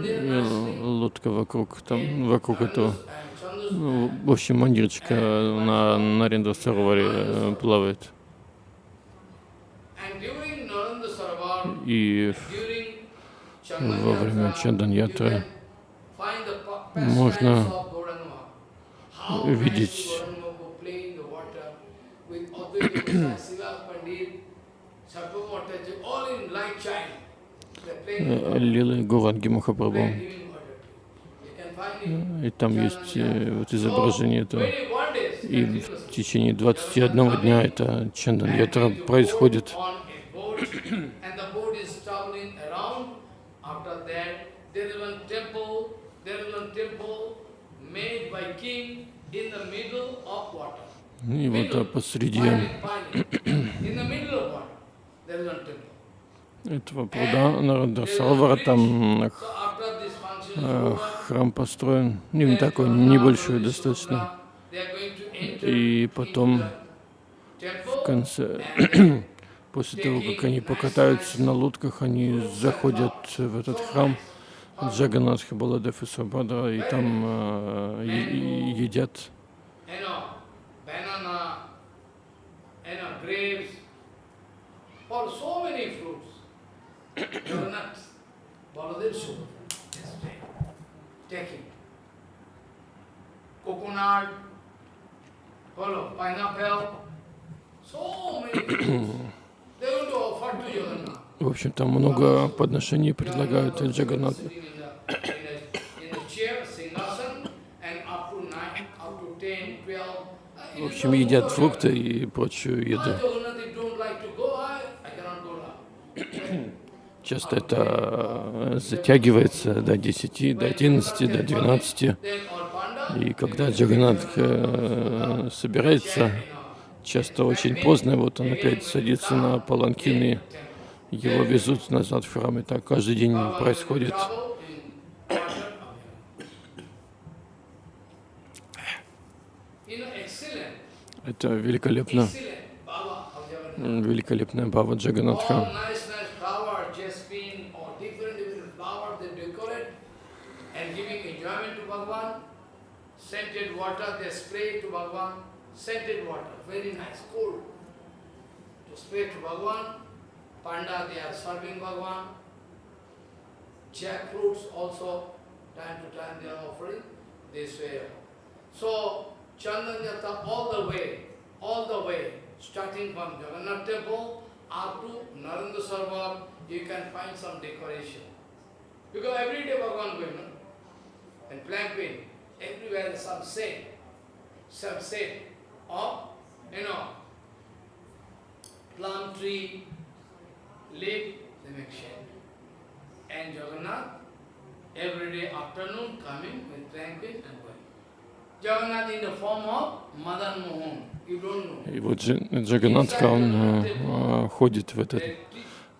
И л- лодка вокруг, там, вокруг этого. Ну, в общем, мандирчика на Нарендра Сараваре э, плавает. И во время Chandan Чандан you Ятры can find the pa- можно pastimes of Gauranga. How видеть э, Лилы Гуранги Махапрабху. И там есть э, вот изображение этого. 21 days И в течение 21 дня это Чандан Ятра происходит. there is one temple made by king И вот а посреди этого пруда Нарада Саровара, там э, храм построен, не такой небольшой достаточно. И потом в конце, после того, как они покатаются на лодках, они заходят в этот храм Джаганатха, Баладев и Сабадра, и там э, едят. Coconut, pineapple, so many things. They want to offer to Jagannath. В общем, там много подношений предлагают Джаганат. sitting in the- in a- in a chair, singhasan, and up to nine, up to 10, 12. В общем, едят фрукты и прочую еду. Часто это э, затягивается до 10, до 11, до 12. Then all panda, И когда Джаганат э, собирается, часто очень поздно, вот он опять садится на паланкин и его везут назад в храм. И так каждый день происходит. Это великолепно, великолепная Бава Джаганатха. water they spray to Bhagavan. Scented water, very nice, cool. To spray to Bhagavan. Panda they are serving Bhagavan. Jackfruits also, time to time they are offering. This way. So, Chandanyata, all the way, all the way, starting from Jagannath temple up to Narendra Sarovar, you can find some decoration. Because every day Bhagavan going on. And planting, everywhere some shade, some shade of, you know, plum tree, И вот Джаганатха, он э, э, ходит в, этот,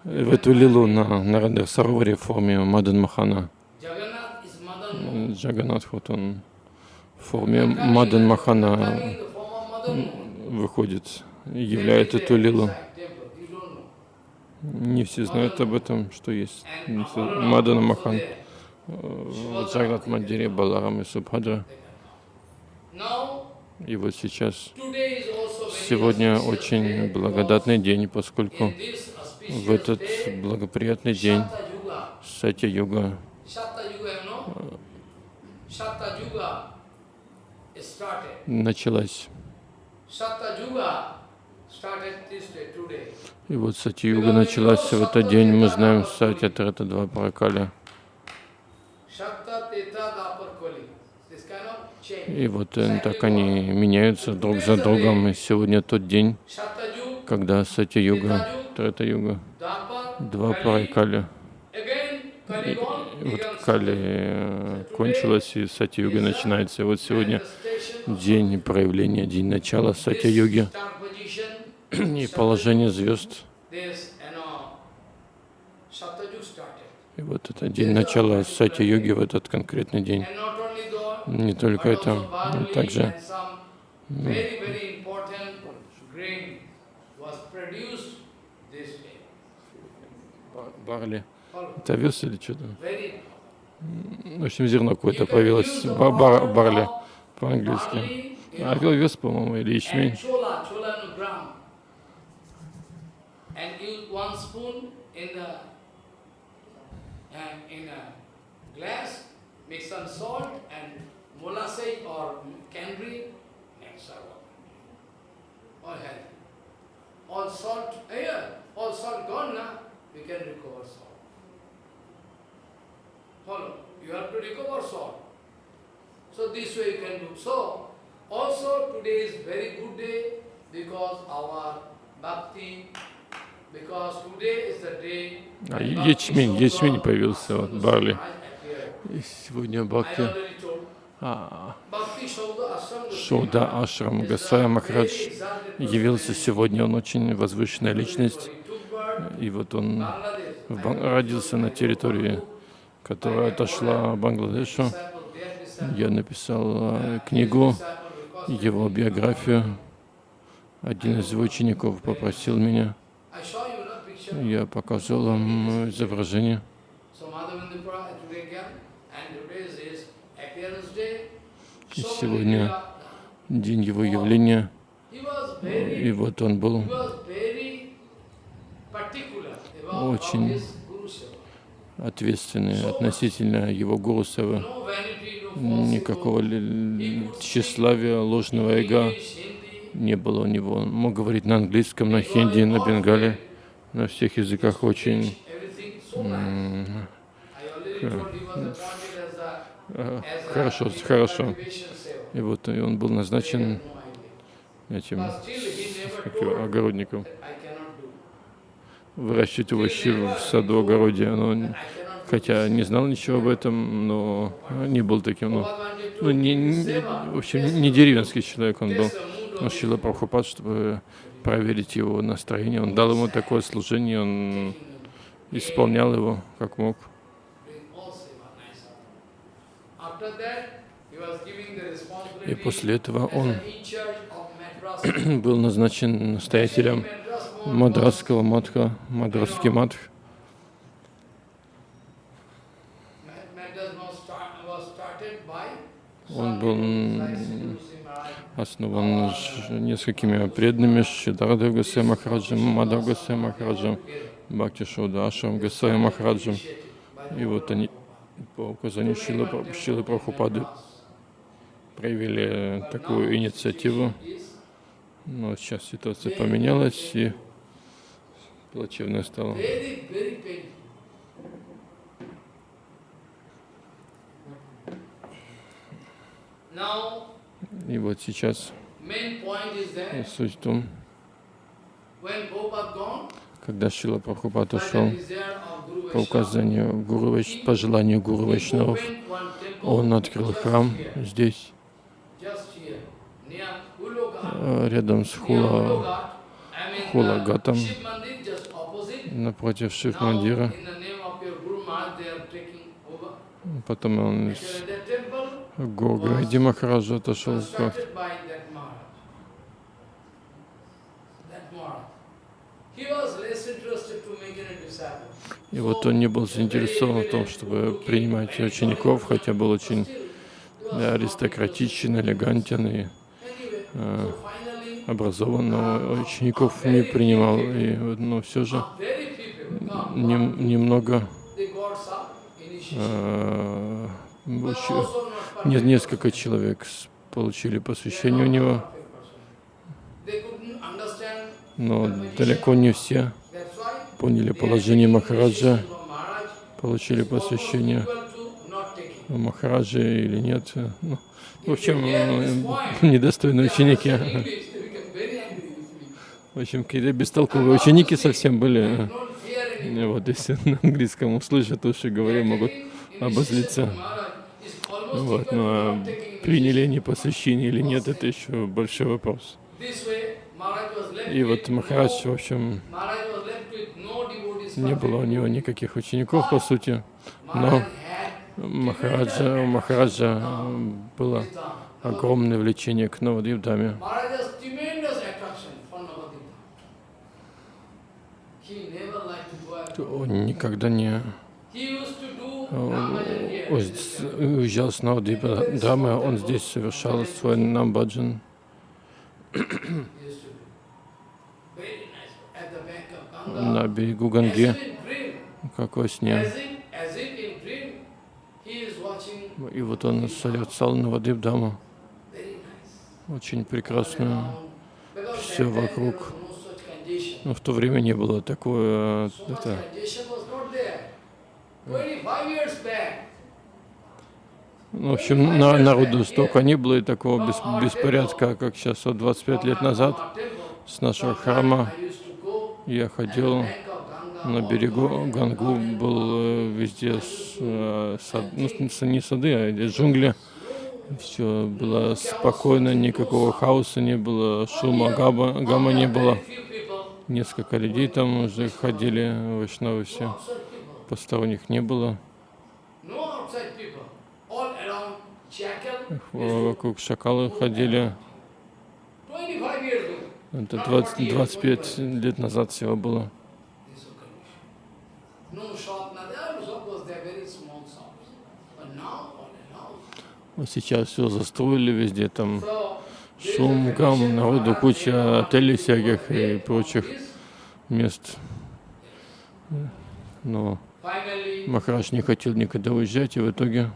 в эту лилу на Нарадер Сароваре в форме Мадан Махана. Джаганатх, вот он в форме Мадан Махана. выходит, и являет эту лилу. Inside temple, you don't know. Не все знают об этом, что есть Мадана Махан, в Джагнат Мандире, Баларам и Субхадра. И вот сейчас, сегодня очень благодатный день, поскольку в этот благоприятный день Сатя-юга started. началась. И вот Сатя-юга началась в этот день. Мы знаем Сатя Трета два change. И вот э, так они меняются друг за другом. И сегодня тот день, когда Сатя-юга, Трета-юга, два gone, И вот Кали э, кончилась, и Сатя-юга начинается. И вот сегодня день проявления, день начала position, и положение звезд. И вот это день начала Сатя-юги в этот конкретный день. Не только это, но также day. барли. Это овес или что-то? В общем, зерно какое-то появилось. барли по-английски. овес, по-моему, или ячмень. And use one spoon in the and in a glass, mix some salt and molasses or candy, and serve all. All healthy. All salt, eh, here, all salt gone now, we can recover salt. Follow, you have to recover salt. So this way you can do. So, also today is very good day because our bhakti, А ячмень, ячмень появился, вот, барли. И сегодня Бхакти а, Ашрам Гасая Махарадж явился сегодня. Он очень возвышенная личность. И вот он родился на территории, которая отошла Бангладешу. Я написал э, книгу, его биографию. Один из его учеников попросил меня, я показал вам изображение. И сегодня день его явления, и вот он был Очень ответственный относительно его Гуру Никакого тщеславия, ложного эго не было у него. Он мог говорить на английском, на хинди, на бенгале, на всех языках очень хорошо, хорошо. И вот и он был назначен этим его, огородником. Выращивать овощи в саду, огороде. Но, хотя не знал ничего об этом, но не был таким, ну, ну не, не- в общем, не деревенский человек он был. Но Шила Прабхупад, чтобы проверить его настроение, он дал ему такое служение, он исполнял его как мог. И после этого он был назначен настоятелем Мадрасского матха, Мадрасский матх. Он был основан несколькими преданными Шидардев Гасай Махараджем, Мадав Гасай Махараджем, Бхакти Шода Ашам Гасай Махараджем. И вот они по указанию Шилы, Шилы Прабхупады проявили такую инициативу. Но сейчас ситуация поменялась и плачевная стала. Now, И вот сейчас суть в том, когда Шила Прабхупад ушел по указанию Гуру по желанию Гуру Вайшнавов, он открыл храм здесь, э, рядом с Хула, Хулагатом. uh, напротив Шив-мандира. Потом он С temple Гургади Махараджа отошел any disciple. И вот он не был заинтересован в том, чтобы принимать учеников, хотя был очень да, аристократичен, элегантен и э, образован, но учеников не принимал. И, но все же нем- немного э, Несколько человек получили посвящение у него, но далеко не все поняли положение Махараджа, получили посвящение Махараджи или нет. Ну, в общем, э, недостойные ученики. В общем, какие-то бестолковые ученики совсем были. Вот, если на английском услышат, уши говоря, могут обозлиться. initiation from Maharaj is almost Вот, но а not taking приняли они посвящение или нет, это еще большой вопрос. И вот Махарадж, в общем, не было у него никаких учеников, по сути. Но Махараджа, у Махараджа было огромное влечение к out. Он никогда не Э, уезжал с Навадивдамы, он здесь совершал свой намбаджан. На берегу Ганги, как во сне. И вот он созерцал nice. очень прекрасную. There вокруг. Но в то время не было такое, это, condition was not there. 25 years back, ну, в общем, на, народу столько не было и такого бес- беспорядка, как сейчас, вот 25 лет назад с нашего храма я ходил на берегу. Гангу, был э, везде э, сад, ну, не сады, а джунгли. Все было спокойно, никакого хаоса не было, шума, габа, гамма не было. Несколько людей там уже ходили, вайшнавы все. Outside people. Посторонних не было. Вокруг шакалы ходили. 25 years ago. Это 20, 25 лет назад всего было. Сейчас все застроили везде, там шум, гам, народу, куча отелей всяких и прочих мест. Но Махарадж не хотел никогда уезжать, и в итоге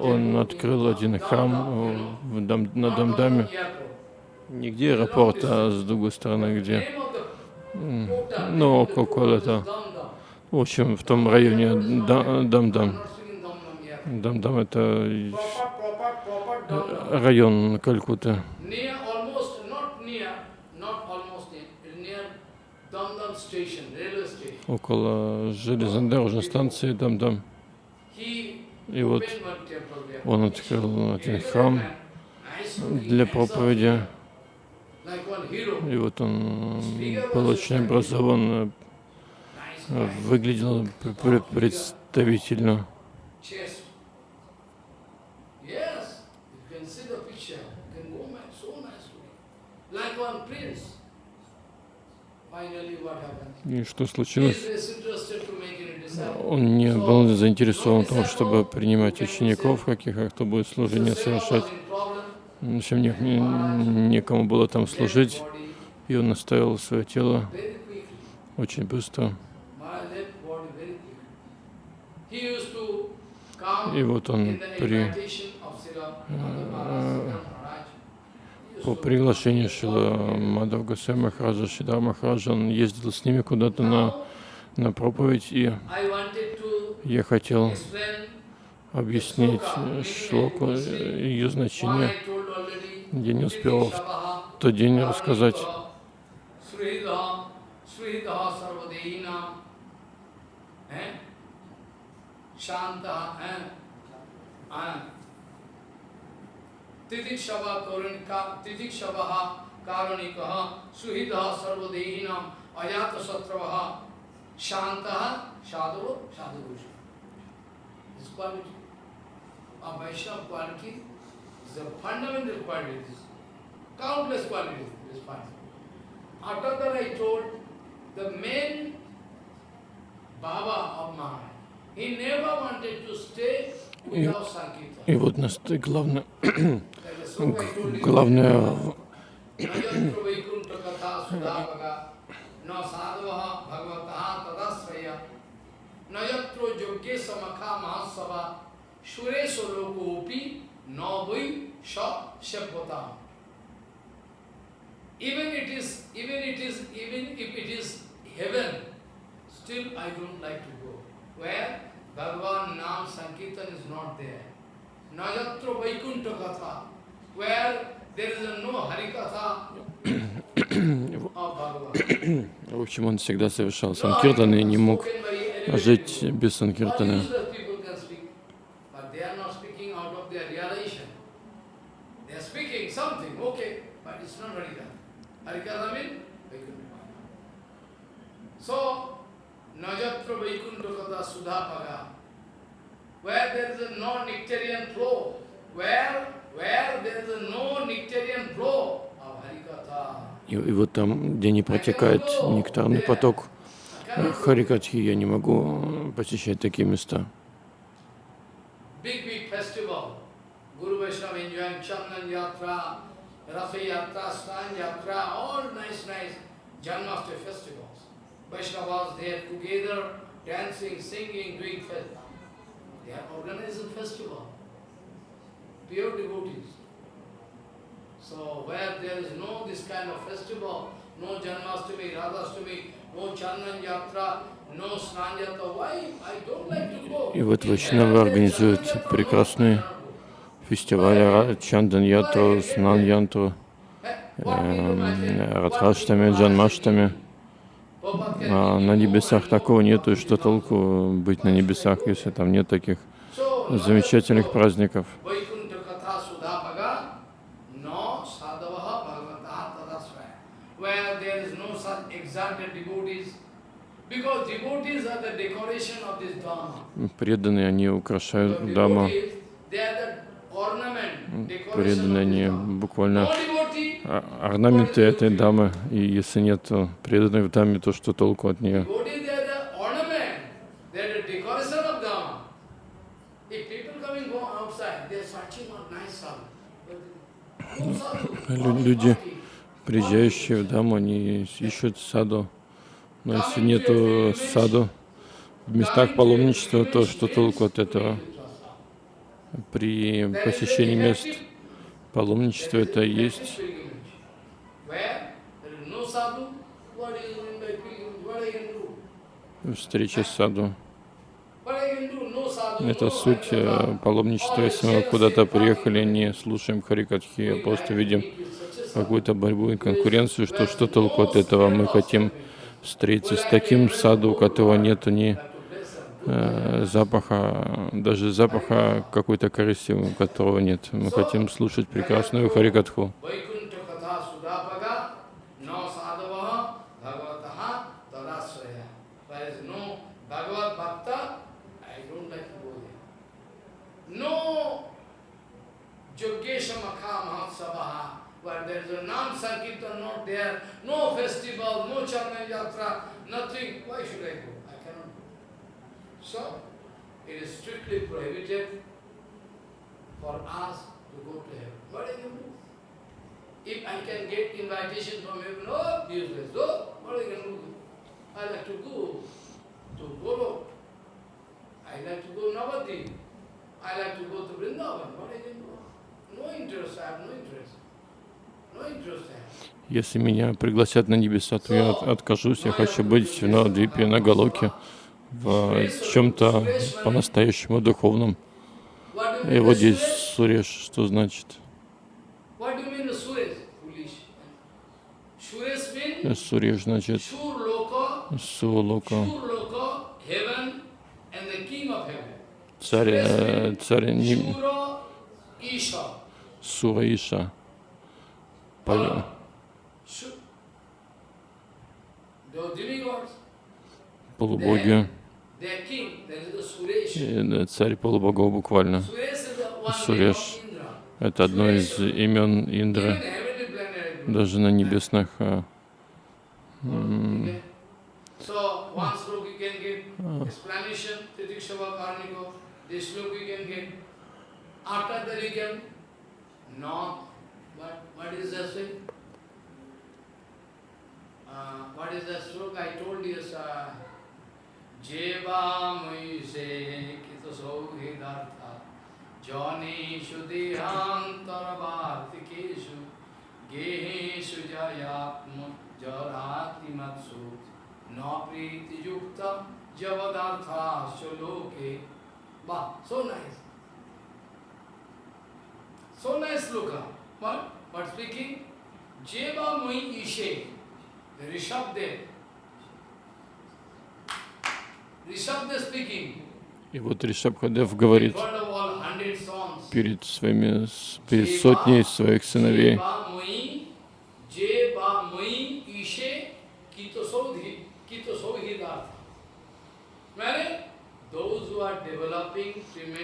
он открыл один храм в Дам- на Дамдаме. Не где аэропорт, а с другой стороны, где. Ну, около это. В общем, в том районе Дамдам. Дамдам это proper Damdam. район Калькутты. Около железнодорожной станции Дамдам. He И вот он открыл один храм для проповеди. И вот он был очень образован, э, выглядел пр- пр- представительно. chest. Yes, you can see the picture. You can go man, so nice looking. Like one prince. Finally, what happened? И что случилось? Он не был заинтересован в том, чтобы принимать учеников каких, а кто будет служение совершать. В общем, не, не- некому было там служить, и он оставил свое тело очень come И вот он при, invitation of Srila Madhava Maharaj, Srila Maharaj. He used по приглашению Шила Мадав Госвами Махараджа, Шидар Махараджа, он ездил с ними куда-то на, на проповедь, и я хотел объяснить шлоку, ее значение. Я не успел в тот день рассказать. And Titik Shava Karunika, Titik Shavaha Karunikaha, Suhidaha Sarvadehinam, Ayata Satravaha, Shantaha, Sadhu, Sadhu This quality of Vaishnava quality is a fundamental quality. Countless qualities this quality. After that I told the main Baba of Maharaj, he never wanted to stay without Sankirtan. И вот нас главное, Like the sloka I told you, главное в- Nayatra Vaikuntha Katha Sudhavaga, na sadhavaha bhagavataha tadasraya, nayatro yogye samakha mahasava, sureso loko upi, na vai sha shapvatam. Even it is, even it is, even if it is heaven, still I don't like to go. Where Bhagavan Nam Sankirtan is not there. Nayatra Vaikuntha Katha, where there is no Harikatha of Bhagavan. В общем, он всегда совершал санкиртан и не мог жить без санкиртана. where there is no nectarian flow, where, where there is no nectarian flow of Harikatha. И, и вот там, где не протекает нектарный поток э, Харикатхи, я не могу посещать такие места. Vaishnavas there together, dancing, singing, doing festival. They are organizing festival. Pure devotees. So where there is no this kind of festival, no Janmashtami, Radhashtami, no Chandan Yatra, no Snan Yatra, why? I don't like to go. И вот Вайшнавы организуют прекрасные фестивали Чандан Ятру, Снан Янтру, эм, Радхаштами, Джанмаштами. А на небесах такого нету, и что толку быть на небесах, если там нет таких замечательных праздников. Vaikuntha Katha Sudhapaga, no sadhavaha bhagavataha tadasvaya. Where there is no Because devotees are the decoration of this Dhamma. Преданные, они украшают decoration Преданные, они буквально а- орнаменты этой дамы. И если нет преданных в даме, то что толку от нее? люди, приезжающие в даму, они ищут саду. Но если нету саду в местах паломничества, то что толку от этого? При посещении мест паломничества это есть встреча с саду. Это суть э, паломничества. Если мы куда-то приехали, не слушаем харикатхи, а просто видим какую-то борьбу и конкуренцию, что что толку от этого? Мы хотим встретиться с таким саду, у которого нету ни э, запаха, даже запаха какой-то корысти, у которого нет. Мы хотим слушать прекрасную харикатху. No sadhavaha tadasraya. There is to a Nam Sankirtan not there, no festival, no Charman Yatra, nothing. Why should I go? I cannot go. So, it is strictly prohibited for us to go to heaven. What I can do? If I can get invitation from heaven, oh, useless, oh, what I can do? I like to go to Golo. I like to go Navadip. I like to go to Vrindavan. What I can do? No interest, I have no interest. Если меня пригласят на небеса, то я от- откажусь. Я хочу быть на Двипе, на Галоке, в чем-то по-настоящему духовном. И вот здесь? Суреш, что значит? Суреш значит Сулока, царь, э, царь. Сураиша, Demigods, полубоги, э, царь полубогов буквально. Суреш. Это одно из имен Индры, даже на небесных э. After that What, what is the swing? Uh, what is the stroke I told you, sir? Jevamuise kitasauhidartha janeshu dehantarvartikeshu geheshu jayatmajaraatimatsu na priti yukta javadartha shloke. Wow, so nice. So nice, Luka. What? What speaking? Jeva Moi Ishe, Rishabdev. Rishabdev speaking. И вот Ришабхадев говорит перед своими, перед сотней своих сыновей,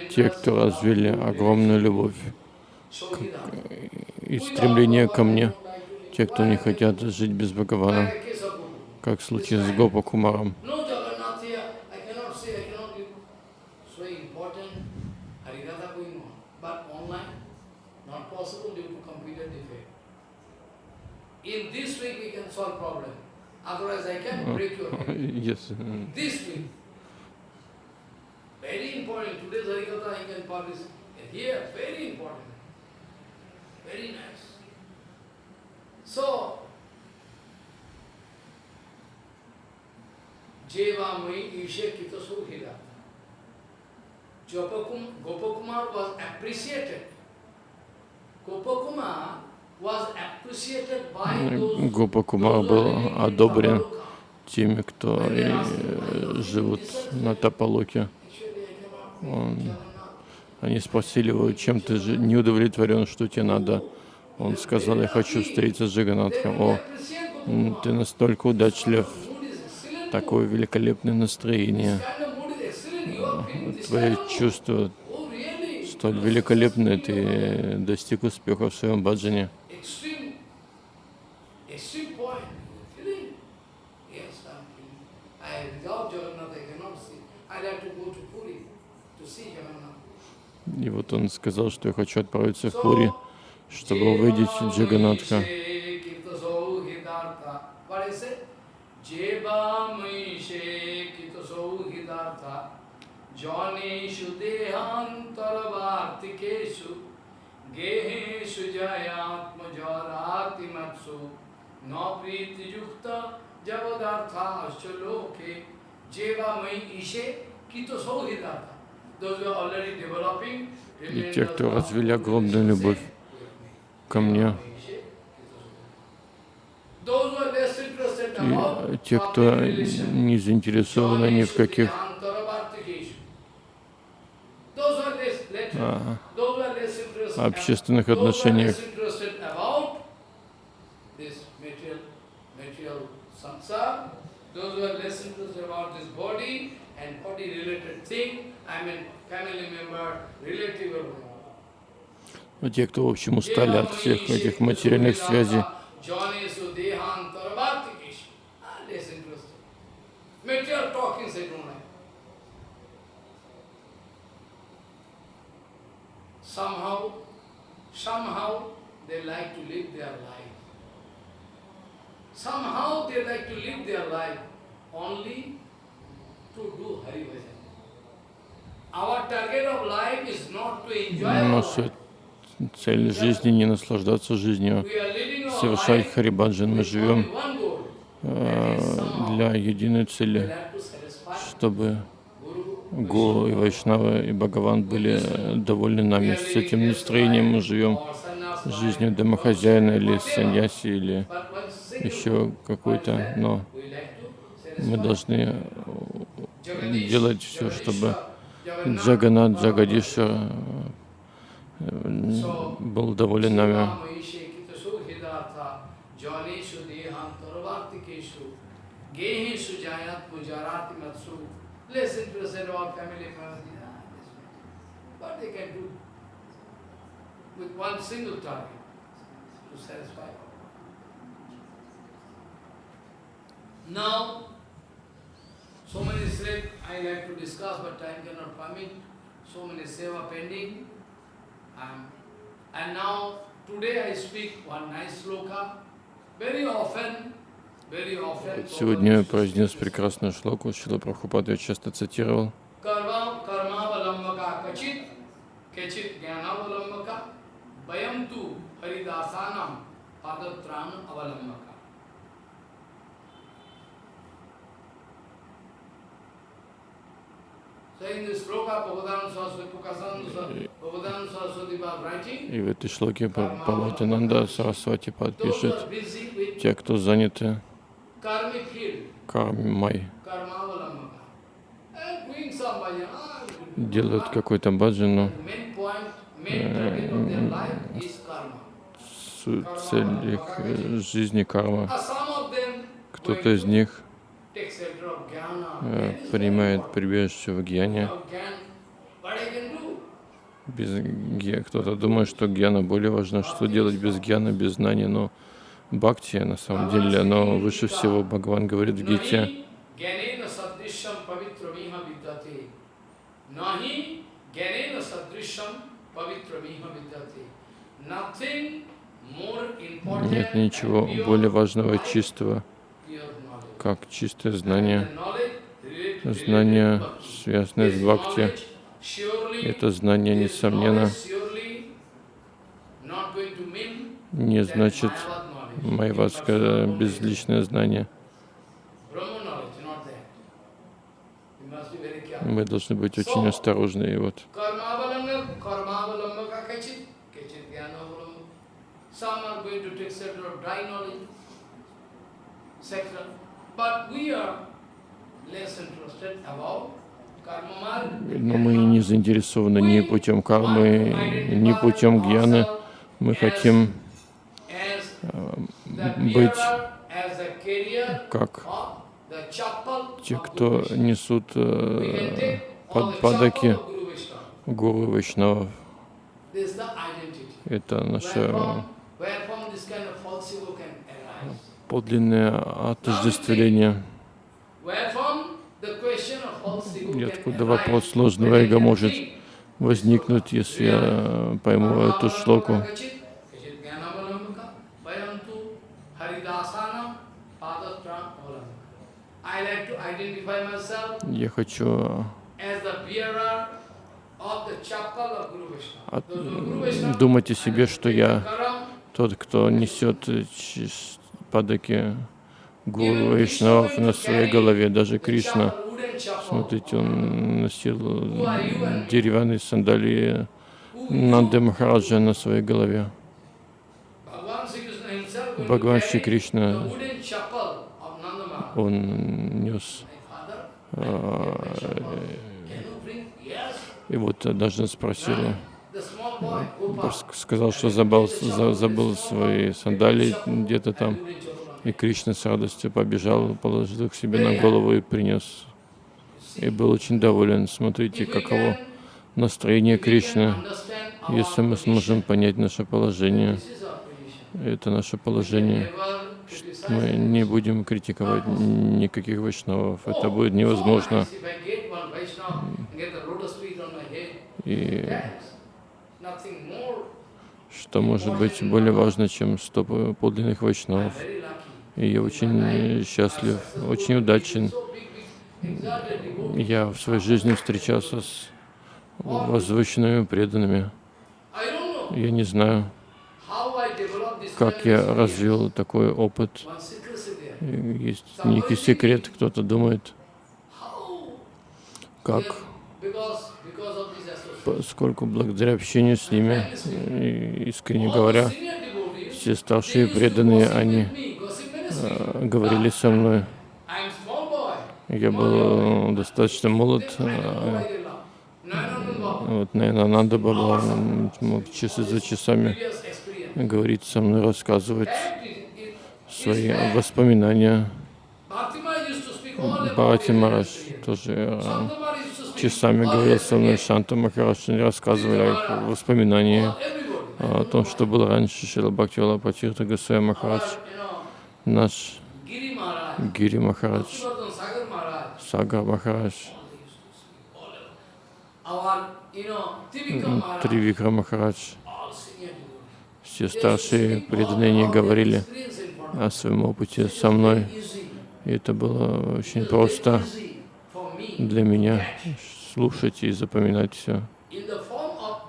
те, кто развили огромную любовь. И стремление ко мне, те, кто не хотят жить без Бхагавана, как в случае с Гопа Кумаром. Very important. Today's Harikatha I can publish here. Very important. Very nice. So, Jeva Mai Ishe Kita Suhira. Gopakum, Gopakumar was appreciated. Gopakumar was appreciated by those Гопа Кумар those who are был одобрен теми, кто э, живут на Тапалоке. Он-. Они спросили его, чем ты же не удовлетворен, что тебе надо. Он сказал, я хочу встретиться с Джаганатхом. О, ты настолько удачлив, такое великолепное настроение, твои чувства столь великолепны, ты достиг успеха в своем баджане. Extreme, extreme point. Feeling? Yes, I'm feeling. I, without Jagannath, I cannot see. I like to go to Puri to see Jagannath. И вот он сказал, что я хочу отправиться в Пури, чтобы увидеть Джаганатха. Hidartha Janeshu Dehantarvartikeshu Geheshu Jayatma И те, кто развели огромную любовь ко мне, и те, кто не заинтересованы ни в каких а, общественных отношениях, Those who are less interested about this body and body related thing, А те, кто, в общем, устали от всех этих материальных связей. Somehow, somehow they like to live their life. Somehow they like to live their life only to do Hari Bhajan. Our target of life is not to enjoy our наша цель жизни не наслаждаться жизнью, совершать харибаджан. Мы живем э, для единой цели, чтобы Гуру и Вайшнава и Бхагаван были довольны нами. С этим настроением мы живем жизнью домохозяина или саньяси или еще какой-то, но мы должны делать все, чтобы Джаганат, Джагадиша был доволен нами. Ah. Now, Сегодня я произнес прекрасную шлоку, Шила Прабхупада я часто цитировал. Karma, karma valambaka kachit, kachit jnana valambaka, vayam tu haridasanam padatran avalambaka. So in this sloka, Bhagavan Saraswati, Pukasan, Bhagavan Saraswati was writing, И в этой шлоке Паватинанда Сарасвати подпишет, те, кто заняты кармой, ah, делают какой-то баджан, но main point, main target of their life is karma. суть, цель их э, жизни карма. Ah, Кто-то из них э, принимает прибежище в гьяне. Без гья- Кто-то думает, что гьяна более важна. Что делать без гьяна, без знания? Но бхакти, на самом деле, оно выше всего. Бхагаван говорит в Гите. Нет ничего более важного и чистого. Как чистое знание. Знание, связанное с бхакти, это знание, несомненно, не значит майвадское безличное знание. Мы должны быть очень осторожны. И вот. Some are. Но мы не заинтересованы ни путем кармы, ни путем гьяны. Мы хотим э, быть как те, кто несут э, all под, падаки гуру Вайшнавов. Это Where наше from, where from this kind of false ego can arise? Подлинное отождествление. И откуда вопрос сложного эго может возникнуть, если я пойму эту шлоку. Я хочу от- думать о себе, что я тот, кто несет э, падаки гуру Вайшнавов на своей голове. Даже Кришна, смотрите, он носил э, деревянные сандалии Нанды Махараджа на своей голове. Бхагаван Шри Кришна, он нес. А? Yes. И вот однажды спросили, сказал, что забыл, за- забыл свои сандалии где-то там. И Кришна с радостью побежал, положил их себе на голову и принес. И был очень доволен. Смотрите, каково настроение Кришны. Если мы сможем понять наше положение, это наше положение, мы не будем критиковать никаких вайшнавов. Это будет невозможно. If I get one Vaishnava and get the lotus feet on my head, И that's nothing more. Что может быть более важно, чем стопы подлинных I'm вайшнавов. И я очень счастлив, очень удачен. Я в своей жизни встречался с возвышенными преданными. Я не знаю, как я развил такой опыт. Есть некий секрет, кто-то думает, как, Because, because of this association. Поскольку благодаря общению с ними, искренне говоря, все старшие преданные, они э, говорили со мной. Я был э, достаточно молод, э, вот, наверное, надо было мог часы за часами говорить со мной, рассказывать свои воспоминания. Марадж experience. тоже говорил his со мной. Шанта Махарадж они рассказывали воспоминания, о том, что было раньше Шила Бхактивала Патирта Госвами Махарадж, наш Гири Махарадж, Сагар Махарадж, Тривикра Махарадж, все старшие преданные говорили о своем опыте со мной. И это было очень просто для меня. Слушать и запоминать все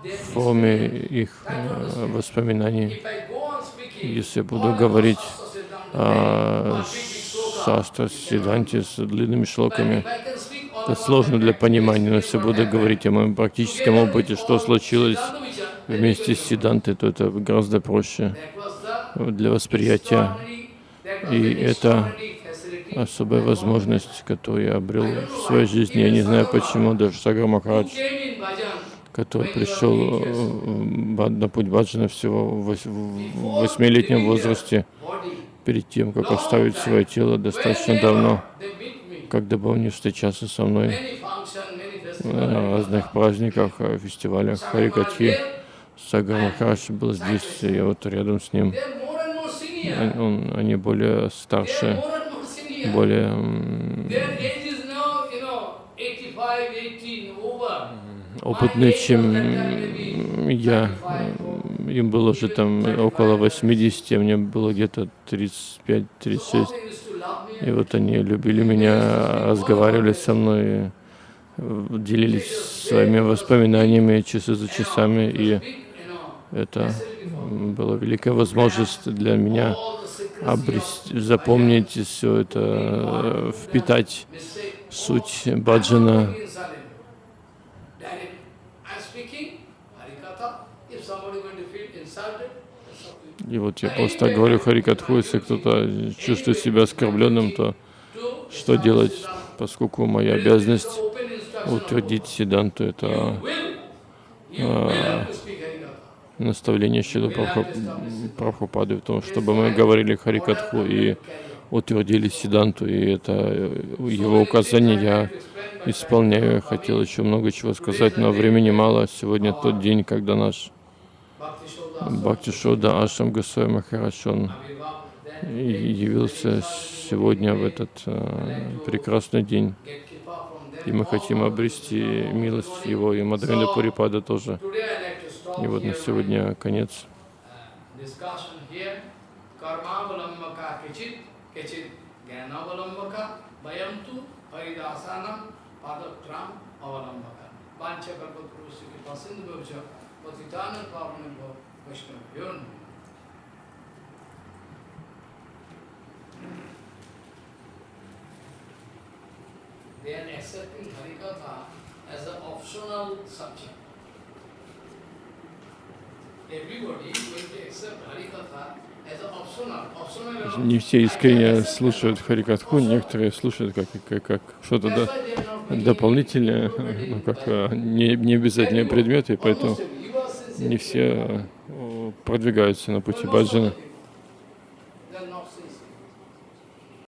в форме их э, воспоминаний. Если я буду говорить о Састра Сиданте с длинными шлоками, это сложно для понимания, но если буду говорить о моем практическом опыте, что случилось вместе с. Сидантой, то это гораздо проще для восприятия. И это Особая возможность, которую я обрел в своей жизни. Я не знаю почему, даже Сагар Махарадж, который пришел э, ба- на путь баджана всего в вось- в восьмилетнем возрасте, перед тем, как оставить свое тело достаточно давно, когда бы он не встречался со мной на разных праздниках, э, фестивалях Харикатхи. Сагар Махарадж был здесь, я вот рядом с ним. Он- он- они более старше, более м, Their age is now, you know, 85, 18, over. опытные, чем я. Им было уже там около 80, а мне было где-то 35-36. They used to love me. И вот они любили меня, разговаривали со мной, э, делились своими воспоминаниями часы за часами. И это была великая возможность для меня обрести, запомнить все это, впитать суть баджана. И вот я просто говорю Харикатху, если кто-то чувствует себя оскорбленным, то что делать, поскольку моя обязанность утвердить Сиданту, это Will. Наставление Шилы Прабху- Прабхупады в том, чтобы мы говорили Харикатху и утвердили Сиданту, и это э, его указание я исполняю. Я хотел еще много чего сказать, но времени мало. Сегодня тот день, когда наш Бхакти Шода Ашам Госвами Махарадж, он явился сегодня в этот э, прекрасный день. И мы хотим обрести милость Его, и Мадхавинда Пурипада тоже. И вот на сегодня конец. They are accepting Harikatha as an optional subject. Everybody is going to accept Harikatha as an optional. Optional Не все искренне слушают Харикатху, некоторые слушают как, как, как что-то bringing дополнительное, ну, как э, не, не обязательные предметы, поэтому не все э, продвигаются на пути баджана.